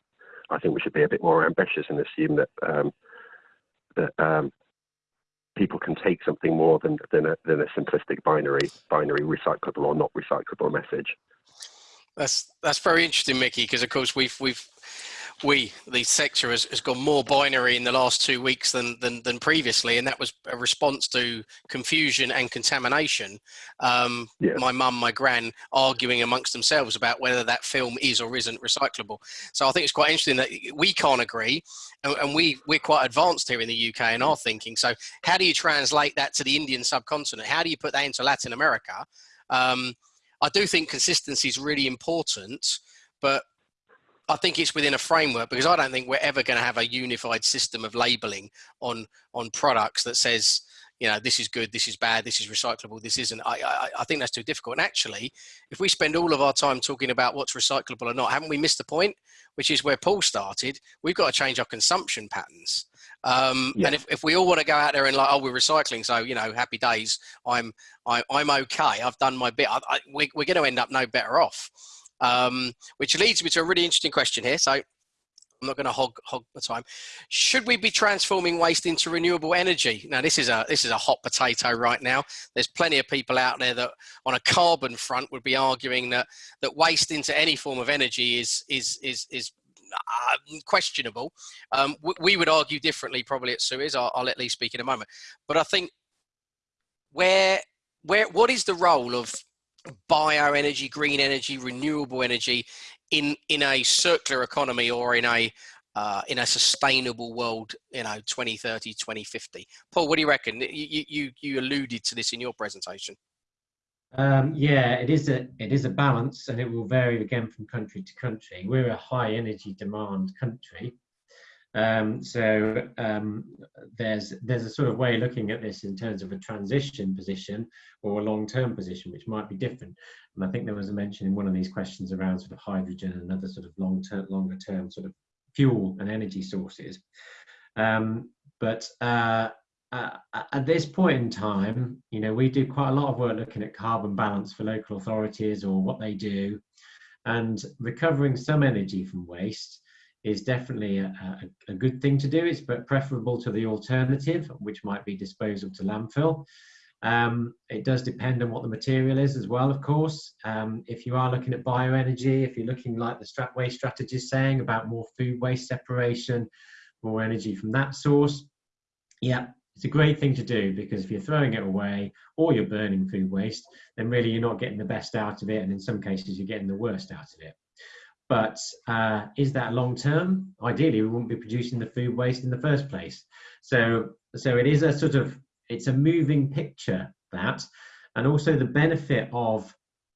I think we should be a bit more ambitious and assume that um, that um, people can take something more than than a, than a simplistic binary binary recyclable or not recyclable message. That's that's very interesting, Mickey, because of course we've we've we, the sector, has, has gone more binary in the last two weeks than, than, than previously, and that was a response to confusion and contamination. Um, yeah. My mum, my gran, arguing amongst themselves about whether that film is or isn't recyclable. So I think it's quite interesting that we can't agree, and, and we we're quite advanced here in the UK in our thinking. So how do you translate that to the Indian subcontinent? How do you put that into Latin America? Um, I do think consistency is really important, but I think it's within a framework because I don't think we're ever going to have a unified system of labeling on on products that says you know this is good this is bad this is recyclable this isn't I, I, I think that's too difficult and actually if we spend all of our time talking about what's recyclable or not haven't we missed the point which is where paul started we've got to change our consumption patterns um, yeah. and if, if we all want to go out there and like oh we're recycling so you know happy days i'm I, am i am okay i've done my bit I, I, we, we're going to end up no better off um, which leads me to a really interesting question here. So I'm not going to hog hog the time. Should we be transforming waste into renewable energy? Now, this is a this is a hot potato right now. There's plenty of people out there that, on a carbon front, would be arguing that that waste into any form of energy is is is is uh, questionable. Um, we would argue differently, probably at Suez. I'll, I'll let Lee speak in a moment. But I think where where what is the role of bioenergy, green energy, renewable energy in in a circular economy or in a uh, in a sustainable world, you know, 2030, 2050. Paul, what do you reckon? You you you alluded to this in your presentation. Um, yeah, it is a it is a balance, and it will vary again from country to country. We're a high energy demand country, um, so um, there's there's a sort of way of looking at this in terms of a transition position or a long-term position, which might be different. And I think there was a mention in one of these questions around sort of hydrogen and other sort of long-term, longer-term sort of fuel and energy sources. Um, but uh, uh, at this point in time, you know, we do quite a lot of work looking at carbon balance for local authorities or what they do, and recovering some energy from waste is definitely a, a, a, good thing to do. It's but preferable to the alternative, which might be disposal to landfill. Um, it does depend on what the material is as well, of course. Um, if you are looking at bioenergy, if you're looking like the Strat Waste strategy is saying about more food waste separation, more energy from that source, yeah, it's a great thing to do because if you're throwing it away or you're burning food waste, then really you're not getting the best out of it, and in some cases you're getting the worst out of it. But uh, is that long term? Ideally, we wouldn't be producing the food waste in the first place. So, so it is a sort of it's a moving picture that, and also the benefit of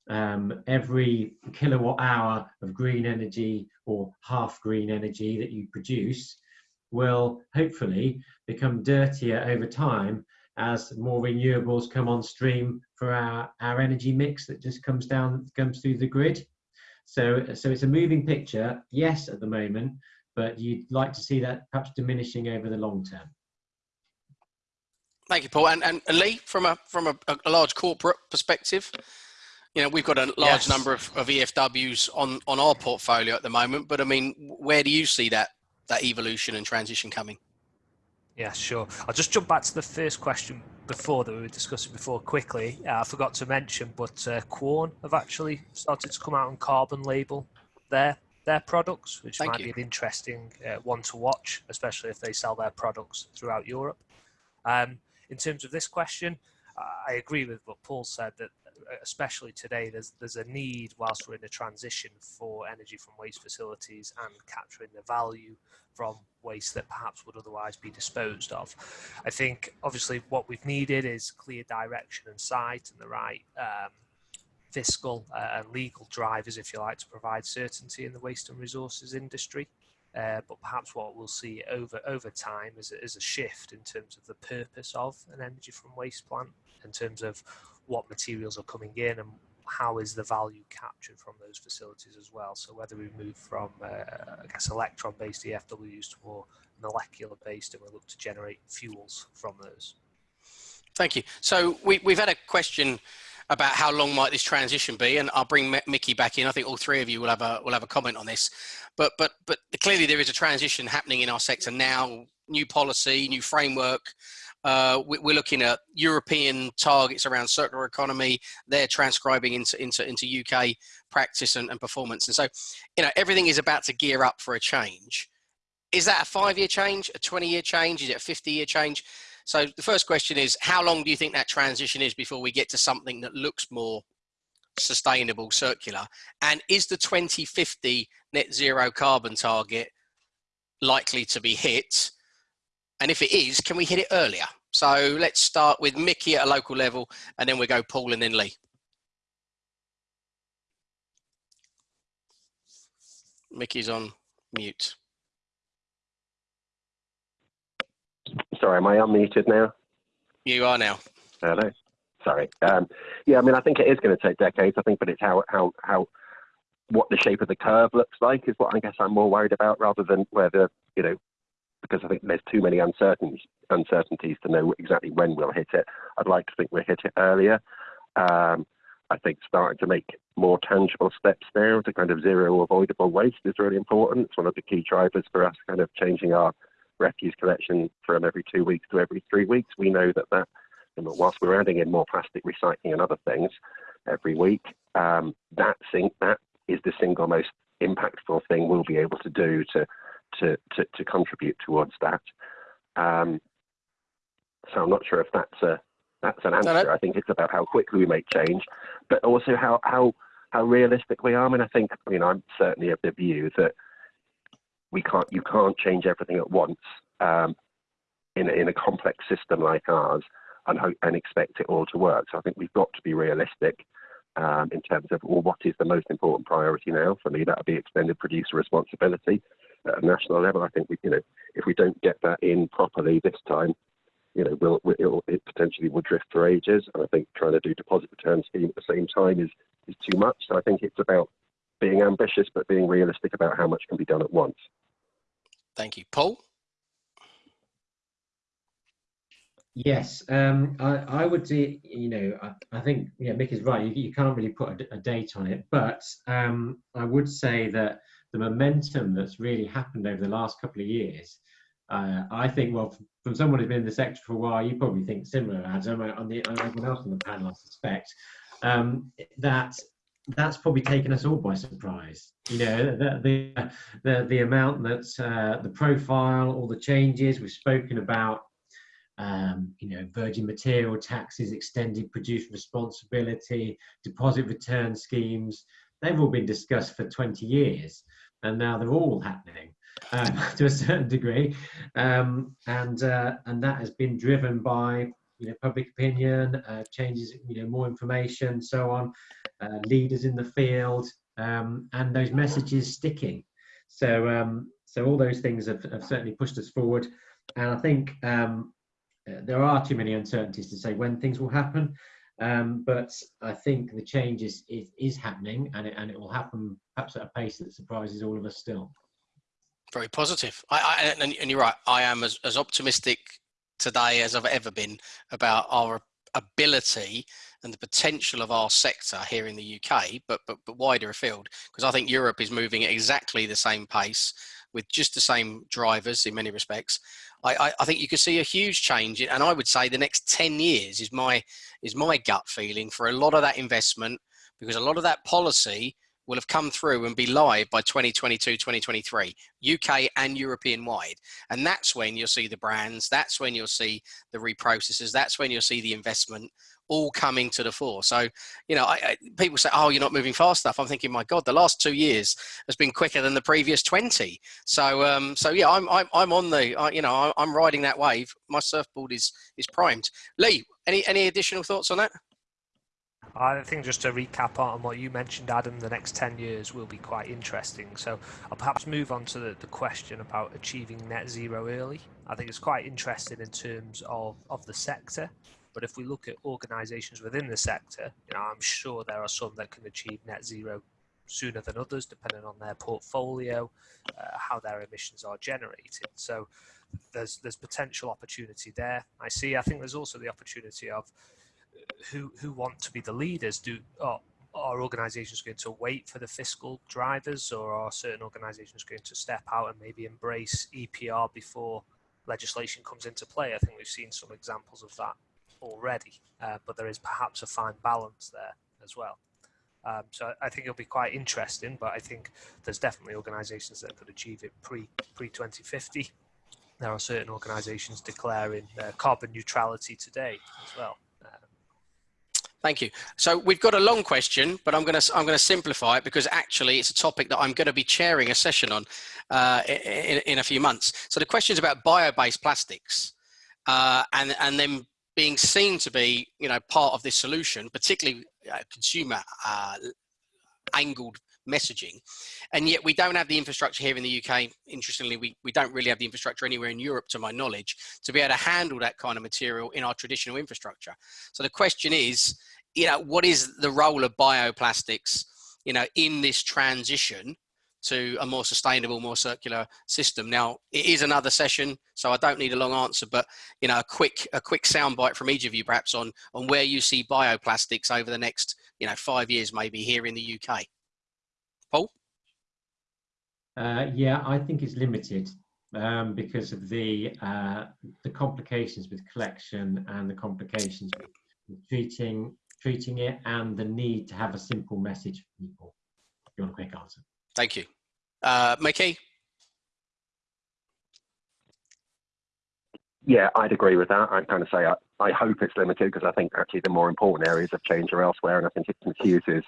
um, every kilowatt hour of green energy or half green energy that you produce will hopefully become dirtier over time as more renewables come on stream for our, our energy mix that just comes down comes through the grid so, so it's a moving picture, yes, at the moment, but you'd like to see that perhaps diminishing over the long term. Thank you, Paul. And, and Lee, from a from a, a large corporate perspective, you know, we've got a large yes. number of, of EFWs on on our portfolio at the moment. But I mean, where do you see that that evolution and transition coming? Yeah, sure. I'll just jump back to the first question before that we were discussing before quickly. Uh, I forgot to mention, but uh, Quorn have actually started to come out and carbon label their their products, which Thank might you. be an interesting uh, one to watch, especially if they sell their products throughout Europe. Um, in terms of this question, I agree with what Paul said that especially today, there's there's a need whilst we're in a transition for energy from waste facilities and capturing the value from waste that perhaps would otherwise be disposed of. I think obviously what we've needed is clear direction and sight and the right um, fiscal uh, and legal drivers, if you like, to provide certainty in the waste and resources industry. Uh, but perhaps what we'll see over over time is is a shift in terms of the purpose of an energy from waste plant, in terms of what materials are coming in and how is the value captured from those facilities as well. So whether we move from, uh, I guess, electron-based EFWs to more molecular-based and we look to generate fuels from those. Thank you. So we, we've had a question about how long might this transition be, and I'll bring Mickey back in. I think all three of you will have a will have a comment on this, but but but clearly there is a transition happening in our sector now. New policy, new framework. Uh, we're looking at European targets around circular economy. They're transcribing into into into UK practice and, and performance, and so you know everything is about to gear up for a change. Is that a five-year change, a 20-year change? Is it a 50-year change? So the first question is, how long do you think that transition is before we get to something that looks more sustainable, circular? And is the 2050 net zero carbon target likely to be hit? And if it is, can we hit it earlier? So let's start with Mickey at a local level, and then we go Paul and then Lee. Mickey's on mute. Sorry, am I unmuted now? You are now. Hello. Sorry. Um, yeah, I mean, I think it is going to take decades. I think, but it's how how how what the shape of the curve looks like is what I guess I'm more worried about, rather than whether you know, because I think there's too many uncertainties uncertainties to know exactly when we'll hit it. I'd like to think we'll hit it earlier. Um, I think starting to make more tangible steps now to kind of zero avoidable waste is really important. It's one of the key drivers for us kind of changing our refuse collection from every two weeks to every three weeks. We know that that, whilst we're adding in more plastic recycling and other things every week, um, that thing, that is the single most impactful thing we'll be able to do to to to, to contribute towards that. Um, so I'm not sure if that's a that's an answer. I think it's about how quickly we make change, but also how how how realistic we are. I mean, I think I mean I'm certainly of the view that we can't you can't change everything at once um, in a, in a complex system like ours and hope and expect it all to work. So I think we've got to be realistic um, in terms of well, what is the most important priority now? For me, that would be extended producer responsibility at a national level. I think we, you know, if we don't get that in properly this time, you know, will will it potentially will drift for ages. And I think trying to do deposit return scheme at the same time is is too much. So I think it's about being ambitious but being realistic about how much can be done at once. Thank you. Paul? Yes, um, I, I, would say, you know, I, I, think, yeah, Mick is right. You, you can't really put a, a date on it, but um, I would say that the momentum that's really happened over the last couple of years, uh, I think, well, from someone who's been in the sector for a while, you probably think similar, Adam, on the on everyone else on the panel, I suspect, um, that that's probably taken us all by surprise. You know, the the the, the amount that uh, the profile, all the changes we've spoken about. Um, you know, virgin material taxes, extended producer responsibility, deposit return schemes. They've all been discussed for 20 years, and now they're all happening um, to a certain degree, um, and uh, and that has been driven by you know public opinion, uh, changes, you know, more information, so on uh, leaders in the field, um, and those messages sticking. So, um, so all those things have, have, certainly pushed us forward. And I think um, uh, there are too many uncertainties to say when things will happen. Um, but I think the change is, is, is happening and it, and it will happen perhaps at a pace that surprises all of us still. Very positive. I, I, and, and you're right. I am as, as optimistic today as I've ever been about our ability and the potential of our sector here in the UK, but, but, but wider afield, because I think Europe is moving at exactly the same pace with just the same drivers in many respects. I, I, I think you could see a huge change, and I would say the next 10 years is my, is my gut feeling for a lot of that investment, because a lot of that policy will have come through and be live by 2022, 2023, UK and European wide. And that's when you'll see the brands, that's when you'll see the reprocessors, that's when you'll see the investment all coming to the fore. So, you know, I, I, people say, oh, you're not moving fast enough. I'm thinking, my God, the last two years has been quicker than the previous 20. So, um, so yeah, I'm, I'm, I'm on the, I, you know, I'm riding that wave. My surfboard is, is primed. Lee, any, any additional thoughts on that? I think just to recap on what you mentioned, Adam, the next 10 years will be quite interesting. So I'll perhaps move on to the, the question about achieving net zero early. I think it's quite interesting in terms of, of the sector. But if we look at organisations within the sector, you know, I'm sure there are some that can achieve net zero sooner than others, depending on their portfolio, uh, how their emissions are generated. So there's there's potential opportunity there. I see. I think there's also the opportunity of who who want to be the leaders? Do are, are organisations going to wait for the fiscal drivers, or are certain organisations going to step out and maybe embrace EPR before legislation comes into play? I think we've seen some examples of that already, uh, but there is perhaps a fine balance there as well. Um, so I think it'll be quite interesting, but I think there's definitely organisations that could achieve it pre pre 2050. There are certain organisations declaring uh, carbon neutrality today as well. Thank you. So we've got a long question, but I'm going to I'm going to simplify it because actually it's a topic that I'm going to be chairing a session on uh, in, in a few months. So the question is about bio-based plastics, uh, and and then being seen to be you know part of this solution, particularly uh, consumer uh, angled messaging. And yet we don't have the infrastructure here in the uk interestingly we, we don't really have the infrastructure anywhere in europe to my knowledge to be able to handle that kind of material in our traditional infrastructure. So the question is you know, what is the role of bioplastics, you know, in this transition to a more sustainable, more circular system. Now, it is another session, so I don't need a long answer, but you know, a quick a quick soundbite from each of you, perhaps on on where you see bioplastics over the next you know five years, maybe here in the UK. Paul. Uh, yeah, I think it's limited um, because of the uh, the complications with collection and the complications with treating treating it and the need to have a simple message for people. You want a quick answer. Thank you. Uh, Mickey? Yeah, I'd agree with that. I'd kind of say I, I hope it's limited because I think actually the more important areas of change are elsewhere, and I think it confuses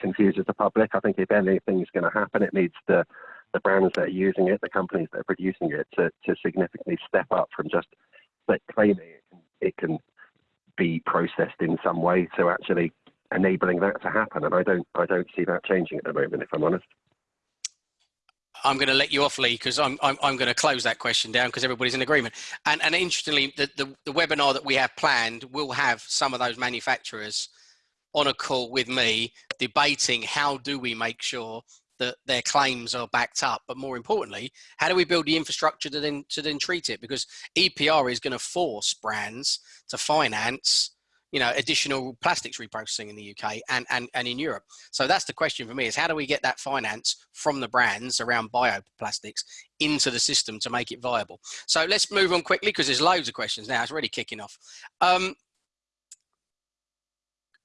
confuses the public. I think if anything is going to happen, it needs the the brands that are using it, the companies that are producing it, to, to significantly step up from just claiming it can, it can be processed in some way to actually enabling that to happen. And I don't I don't see that changing at the moment, if I'm honest. I'm going to let you off, Lee, because I'm, I'm, I'm going to close that question down because everybody's in agreement. And, and interestingly, the, the, the webinar that we have planned will have some of those manufacturers on a call with me debating how do we make sure that their claims are backed up but more importantly how do we build the infrastructure to then to then treat it because epr is going to force brands to finance you know additional plastics reprocessing in the uk and, and and in europe so that's the question for me is how do we get that finance from the brands around bioplastics into the system to make it viable so let's move on quickly because there's loads of questions now it's already kicking off um,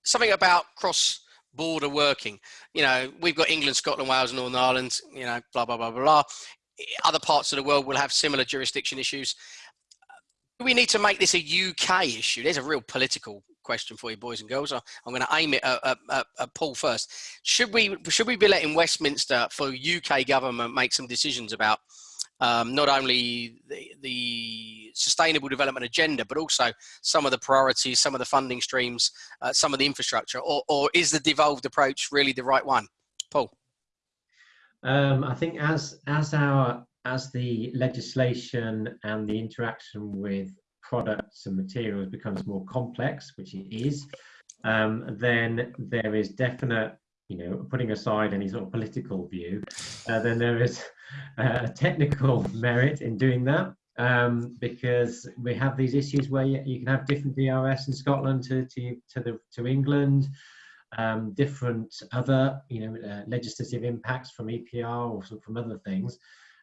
something about cross border working. You know, we've got England, Scotland, Wales, Northern Ireland, you know, blah, blah, blah, blah, blah. Other parts of the world will have similar jurisdiction issues. We need to make this a UK issue? There's a real political question for you, boys and girls. I'm going to aim it at, at, at, Paul first. Should we should we be letting Westminster for UK government make some decisions about um, not only the, the, sustainable development agenda, but also some of the priorities, some of the funding streams, uh, some of the infrastructure, or, or, is the devolved approach really the right one? Paul? Um, I think as, as, our, as the legislation and the interaction with products and materials becomes more complex, which it is, um, then there is definite you know, putting aside any sort of political view, uh, then there is uh, technical merit in doing that um, because we have these issues where you, you, can have different DRS in Scotland to to to, the, to England, um, different other you know uh, legislative impacts from EPR or from other things,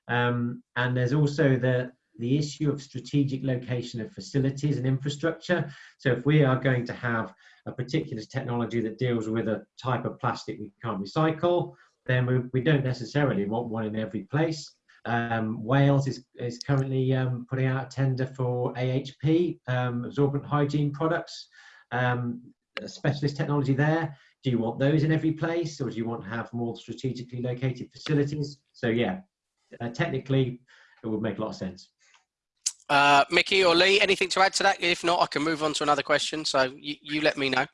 um, and there's also the the issue of strategic location of facilities and infrastructure. So if we are going to have a particular technology that deals with a type of plastic we can't recycle, then we, we don't necessarily want one in every place. Um, Wales is, is currently um, putting out a tender for AHP, um, absorbent hygiene products, um, specialist technology there. Do you want those in every place or do you want to have more strategically located facilities? So yeah, uh, technically it would make a lot of sense. Uh, Mickey or Lee, anything to add to that? If not, I can move on to another question. So you, you let me know.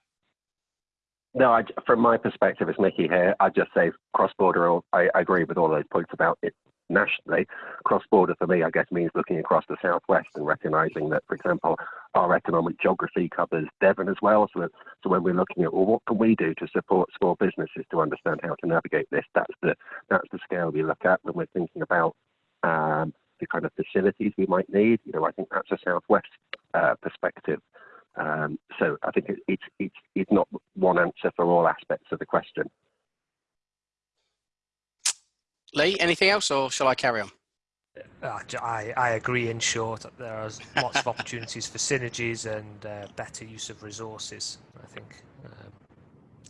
No, I, from my perspective as Mickey here, I'd just say cross-border, I, I agree with all those points about it nationally. Cross-border for me, I guess, means looking across the southwest and recognizing that, for example, our economic geography covers Devon as well. So, so when we're looking at, well, what can we do to support small businesses to understand how to navigate this? That's the that's the scale we look at when we're thinking about um, the kind of facilities we might need. You know, I think that's a southwest uh, perspective. Um, so I think it's, it's, it's not one answer for all aspects of the question. Lee, anything else or shall I carry on? Uh, I, I agree in short there are lots of opportunities for synergies and uh, better use of resources I think um,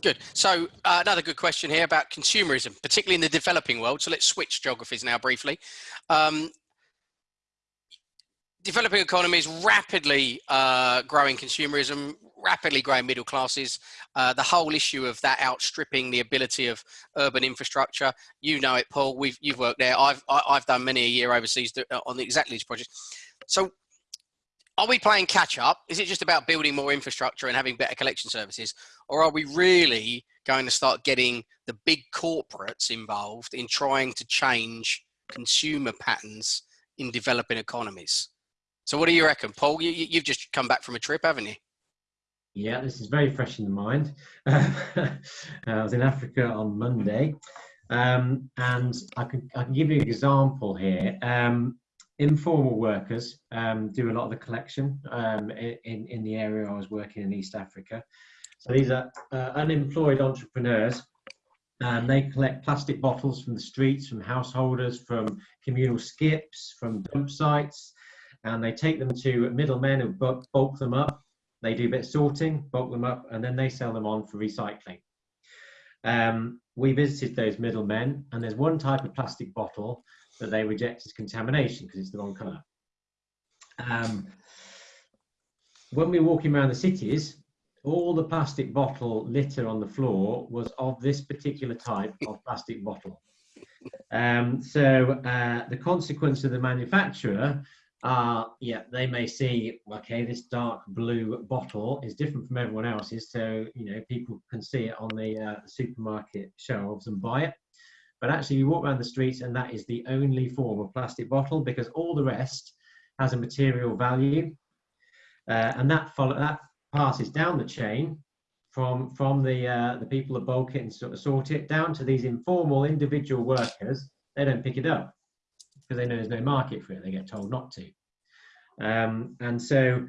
Good. So uh, another good question here about consumerism, particularly in the developing world. So let's switch geographies now briefly. Um, developing economies, rapidly uh, growing consumerism, rapidly growing middle classes, uh, the whole issue of that outstripping the ability of urban infrastructure. You know it, Paul. We've you've worked there. I've I, have i have done many a year overseas uh, on exactly this project. So are we playing catch up? Is it just about building more infrastructure and having better collection services? Or are we really going to start getting the big corporates involved in trying to change consumer patterns in developing economies? So what do you reckon, Paul? You, you've just come back from a trip, haven't you? Yeah, this is very fresh in the mind. I was in Africa on Monday, um, and I can, I can give you an example here. Um, informal workers um, do a lot of the collection um, in, in the area I was working in East Africa. So these are uh, unemployed entrepreneurs and they collect plastic bottles from the streets, from householders, from communal skips, from dump sites, and they take them to middlemen who bulk them up. They do a bit of sorting, bulk them up, and then they sell them on for recycling. Um, we visited those middlemen, and there's one type of plastic bottle that they reject as contamination because it's the wrong colour. Um, when we were walking around the cities, all the plastic bottle litter on the floor was of this particular type of plastic bottle. Um, so uh, the consequence of the manufacturer are, yeah, they may see, okay, this dark blue bottle is different from everyone else's, so you know people can see it on the uh, supermarket shelves and buy it. But actually, you walk around the streets and that is the only form of plastic bottle because all the rest has a material value. Uh, and that, follow, that passes down the chain from, from the, uh, the people that bulk it and sort of sort it down to these informal individual workers. They don't pick it up because they know there's no market for it. They get told not to. Um, and so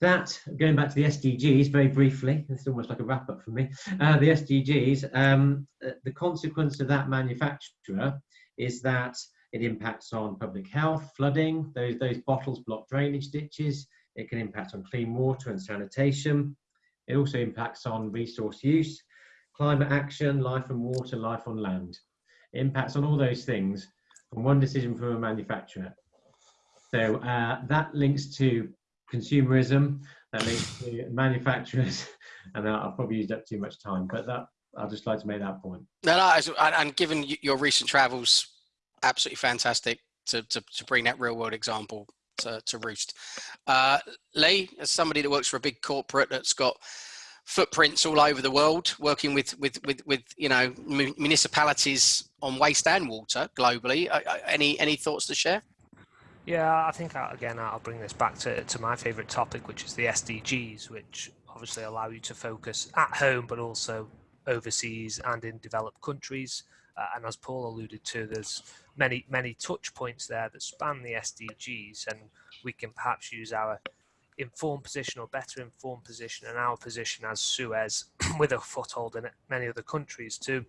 that, going back to the SDGs very briefly, it's almost like a wrap up for me. Uh, the SDGs, um, uh, the consequence of that manufacturer is that it impacts on public health, flooding, those, those bottles block drainage ditches, it can impact on clean water and sanitation. It also impacts on resource use, climate action, life on water, life on land. It impacts on all those things one decision from a manufacturer. So uh, that links to consumerism, that links to manufacturers, and I've probably used up too much time, but that I'd just like to make that point. No, no, and given your recent travels, absolutely fantastic to, to, to bring that real world example to, to roost. Uh, Lee, as somebody that works for a big corporate that's got footprints all over the world, working with with with, with you know municipalities on waste and water globally. Uh, uh any any thoughts to share? Yeah, I think uh, again I'll bring this back to, to my favourite topic, which is the SDGs, which obviously allow you to focus at home, but also overseas and in developed countries. Uh, and as Paul alluded to, there's many many touch points there that span the SDGs, and we can perhaps use our informed position or better informed position and our position as Suez with a foothold in many other countries to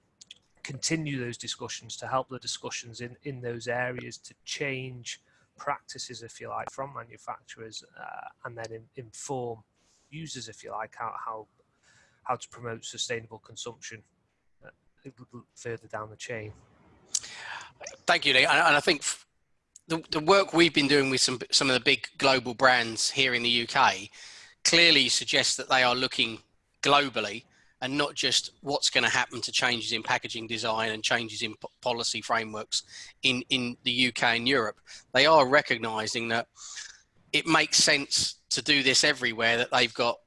continue those discussions to help the discussions in in those areas to change practices, if you like, from manufacturers, uh, and then in, inform users, if you like, how how, how to promote sustainable consumption uh, further down the chain. Thank you, Lee. And I think the, the work we've been doing with some some of the big global brands here in the UK clearly suggests that they are looking globally and not just what's going to happen to changes in packaging design and changes in policy frameworks in, in the UK and Europe. They are recognizing that it makes sense to do this everywhere, that they've got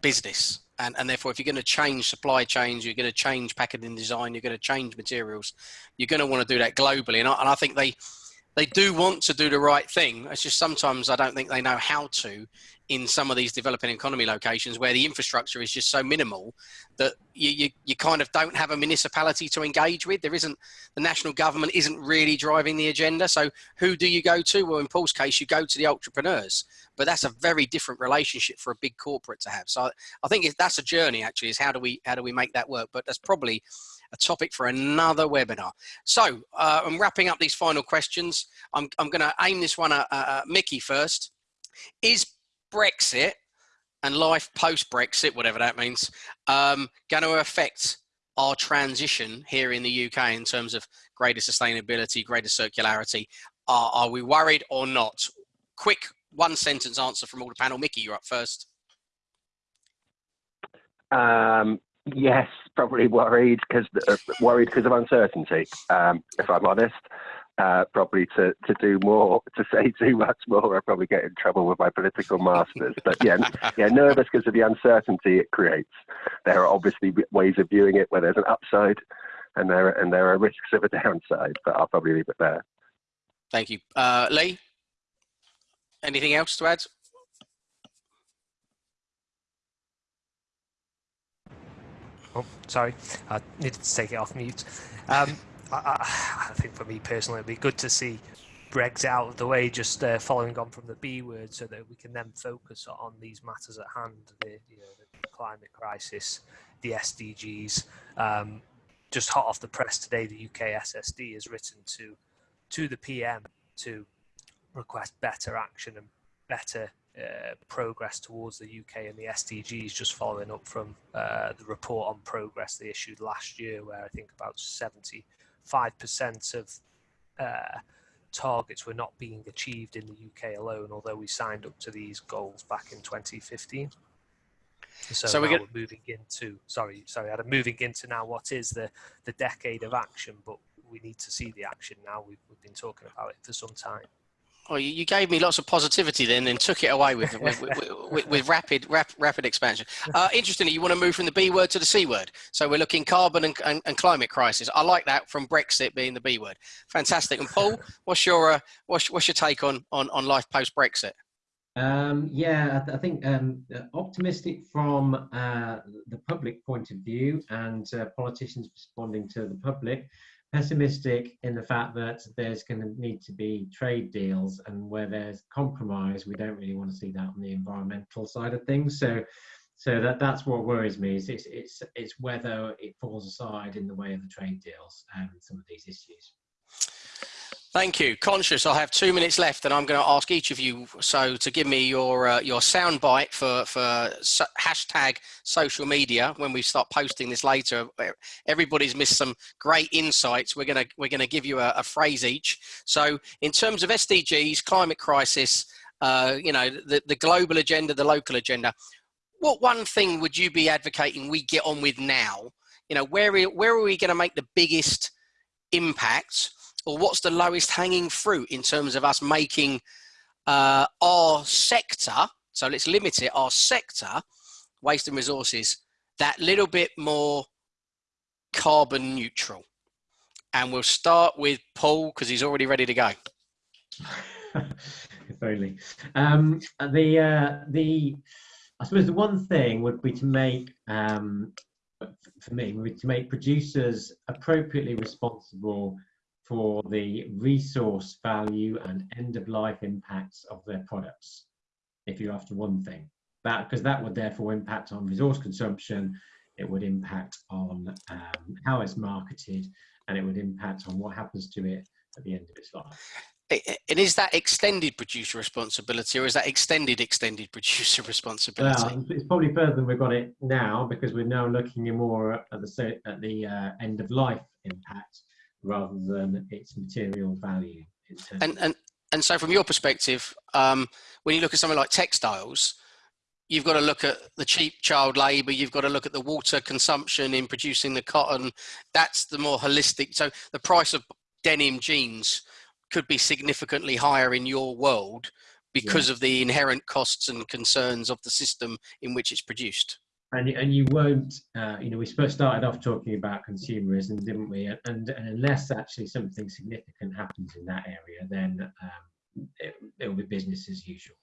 business. And, and therefore, if you're going to change supply chains, you're going to change packaging design, you're going to change materials, you're going to want to do that globally. And I, and I think they, they do want to do the right thing. It's just sometimes I don't think they know how to in some of these developing economy locations where the infrastructure is just so minimal that you, you, you kind of don't have a municipality to engage with. There isn't, the national government isn't really driving the agenda. So who do you go to? Well, in Paul's case, you go to the entrepreneurs, but that's a very different relationship for a big corporate to have. So I think that's a journey actually is how do we, how do we make that work? But that's probably a topic for another webinar. So uh, I'm wrapping up these final questions. I'm, I'm going to aim this one at, Mickey first. Is Brexit and life post Brexit, whatever that means, um, going to affect our transition here in the UK in terms of greater sustainability, greater circularity? Are, are we worried or not? Quick one sentence answer from all the panel. Mickey, you're up first. Um, yes, probably worried because uh, worried because of uncertainty. Um, if I'm honest, uh, probably to, to do more, to say too much more, I'll probably get in trouble with my political masters. But yeah, yeah, nervous because of the uncertainty it creates. There are obviously ways of viewing it where there's an upside, and there and there are risks of a downside. But I'll probably leave it there. Thank you, uh, Lee. Anything else to add? Oh, sorry, I needed to take it off mute. Um, I, I, think for me personally, it'd be good to see Brexit out of the way, just uh, following on from the B word, so that we can then focus on these matters at hand: the, you know, the climate crisis, the SDGs. Um, just hot off the press today, the UK SSD has written to to the PM to request better action and better uh, progress towards the UK and the SDGs, just following up from uh, the report on progress they issued last year, where I think about 70 5% of uh, targets were not being achieved in the UK alone, although we signed up to these goals back in 2015. So, so we're, moving into sorry, sorry, I'm moving into now what is the the decade of action, but we need to see the action now. We've, we've been talking about it for some time. Well, you gave me lots of positivity then, and took it away with with, with, with, with rapid rap, rapid expansion. Uh, interestingly, you want to move from the B word to the C word. So we're looking carbon and, and, and, climate crisis. I like that from Brexit being the B word. Fantastic. And Paul, what's your uh, what's, what's your take on on, on life post Brexit? Um, yeah, I, th I think um, optimistic from uh, the public point of view and uh, politicians responding to the public pessimistic in the fact that there's going to need to be trade deals and where there's compromise we don't really want to see that on the environmental side of things. So so that that's what worries me is it's it's, it's whether it falls aside in the way of the trade deals and some of these issues Thank you. Conscious, I have two minutes left, and I'm going to ask each of you so to give me your uh, your soundbite for for so, hashtag social media when we start posting this later. Everybody's missed some great insights. We're gonna we're gonna give you a, a phrase each. So, in terms of SDGs, climate crisis, uh, you know, the the global agenda, the local agenda. What one thing would you be advocating we get on with now? You know, where where are we going to make the biggest impact? Or what's the lowest hanging fruit in terms of us making uh, our sector, so let's limit it, our sector, waste and resources, that little bit more carbon neutral. And we'll start with Paul because he's already ready to go. if only. Um, the, uh, the, I suppose the one thing would be to make, um, for me, would to make producers appropriately responsible for the resource value and end of life impacts of their products if you're after one thing. That because that would therefore impact on resource consumption it would impact on um, how it's marketed and it would impact on what happens to it at the end of its life. And is that extended producer responsibility or is that extended extended producer responsibility? Well, it's probably further than we've got it now because we're now looking more at the at the uh, end of life impact rather than its material value. And, and, and so from your perspective, um, when you look at something like textiles, you've got to look at the cheap child labor, you've got to look at the water consumption in producing the cotton. That's the more holistic. So the price of denim jeans could be significantly higher in your world because yeah. of the inherent costs and concerns of the system in which it's produced. And and you won't uh, you know we first started off talking about consumerism didn't we? And, and unless actually something significant happens in that area then um, it, will be business as usual.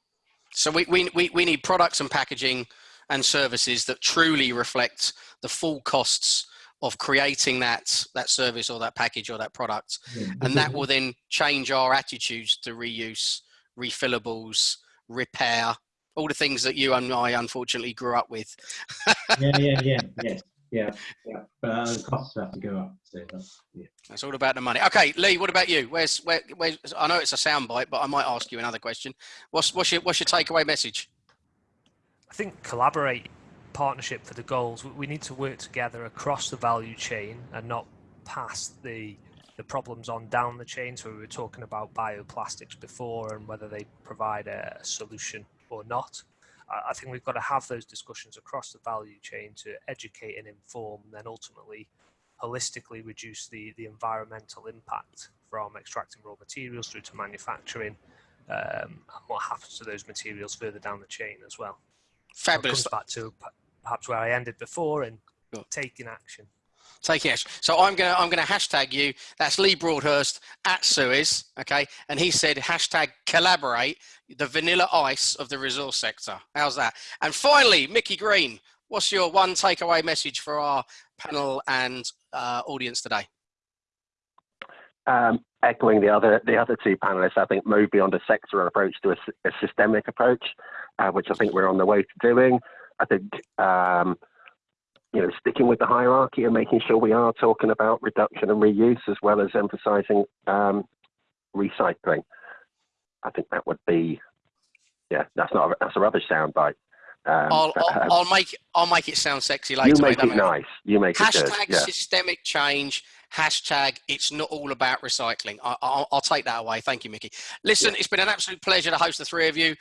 So we, we we we need products and packaging and services that truly reflect the full costs of creating that that service or that package or that product. Yeah, and that will then change our attitudes to reuse refillables repair all the things that you and I unfortunately grew up with. yeah, yeah, yeah, yes, yeah, yeah. But uh, the costs have to go up. So that's, yeah. that's all about the money. Okay, Lee, what about you? Where's where? Where's, I know it's a soundbite, but I might ask you another question. What's what's your what's your takeaway message? I think collaborate, partnership for the goals. We need to work together across the value chain and not pass the the problems on down the chain. So we were talking about bioplastics before and whether they provide a solution or not. I think we've got to have those discussions across the value chain to educate and inform, and then ultimately holistically reduce the, the environmental impact from extracting raw materials through to manufacturing um, and what happens to those materials further down the chain as well. Fabulous. So comes back to perhaps where I ended before and taking action. Taking action. So I'm gonna I'm gonna hashtag you. That's Lee Broadhurst at Suez. Okay, and he said hashtag collaborate the vanilla ice of the resource sector. How's that? And finally, Mickey Green, what's your one takeaway message for our panel and uh, audience today? Um, echoing the other the other two panelists, I think move beyond a sectoral approach to a, a systemic approach, uh, which I think we're on the way to doing. I think um, you know sticking with the hierarchy and making sure we are talking about reduction and reuse as well as emphasising um, recycling. I think that would be, yeah, that's not a, that's a rubbish soundbite. Um, I'll, I'll, um, I'll, make I'll make it sound sexy later. You make it nice. You make hashtag it Hashtag systemic change. Hashtag it's not all about recycling. I, will take that away. Thank you, Mickey. Listen, yeah. it's been an absolute pleasure to host the three of you.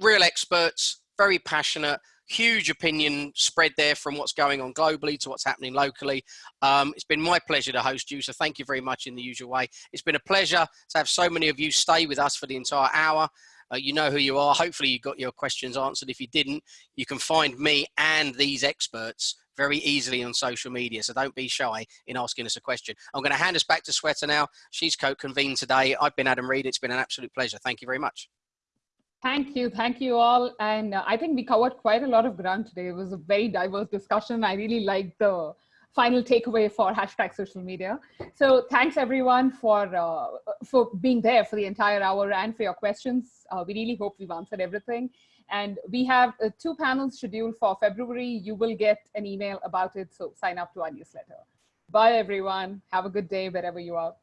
Real experts, very passionate, huge opinion spread there from what's going on globally to what's happening locally. Um, it's been my pleasure to host you, so thank you very much in the usual way. It's been a pleasure to have so many of you stay with us for the entire hour. Uh, you know who you are. Hopefully you got your questions answered. If you didn't, you can find me and these experts very easily on social media. So don't be shy in asking us a question. I'm going to hand us back to Shweta now. She's co-convened today. I've been Adam Reed. It's been an absolute pleasure. Thank you very much. Thank you. Thank you all. And uh, I think we covered quite a lot of ground today. It was a very diverse discussion. I really liked the final takeaway for hashtag social media. So thanks everyone for, uh, for being there for the entire hour and for your questions. Uh, we really hope we've answered everything. And we have uh, two panels scheduled for February. You will get an email about it, so sign up to our newsletter. Bye everyone. Have a good day wherever you are.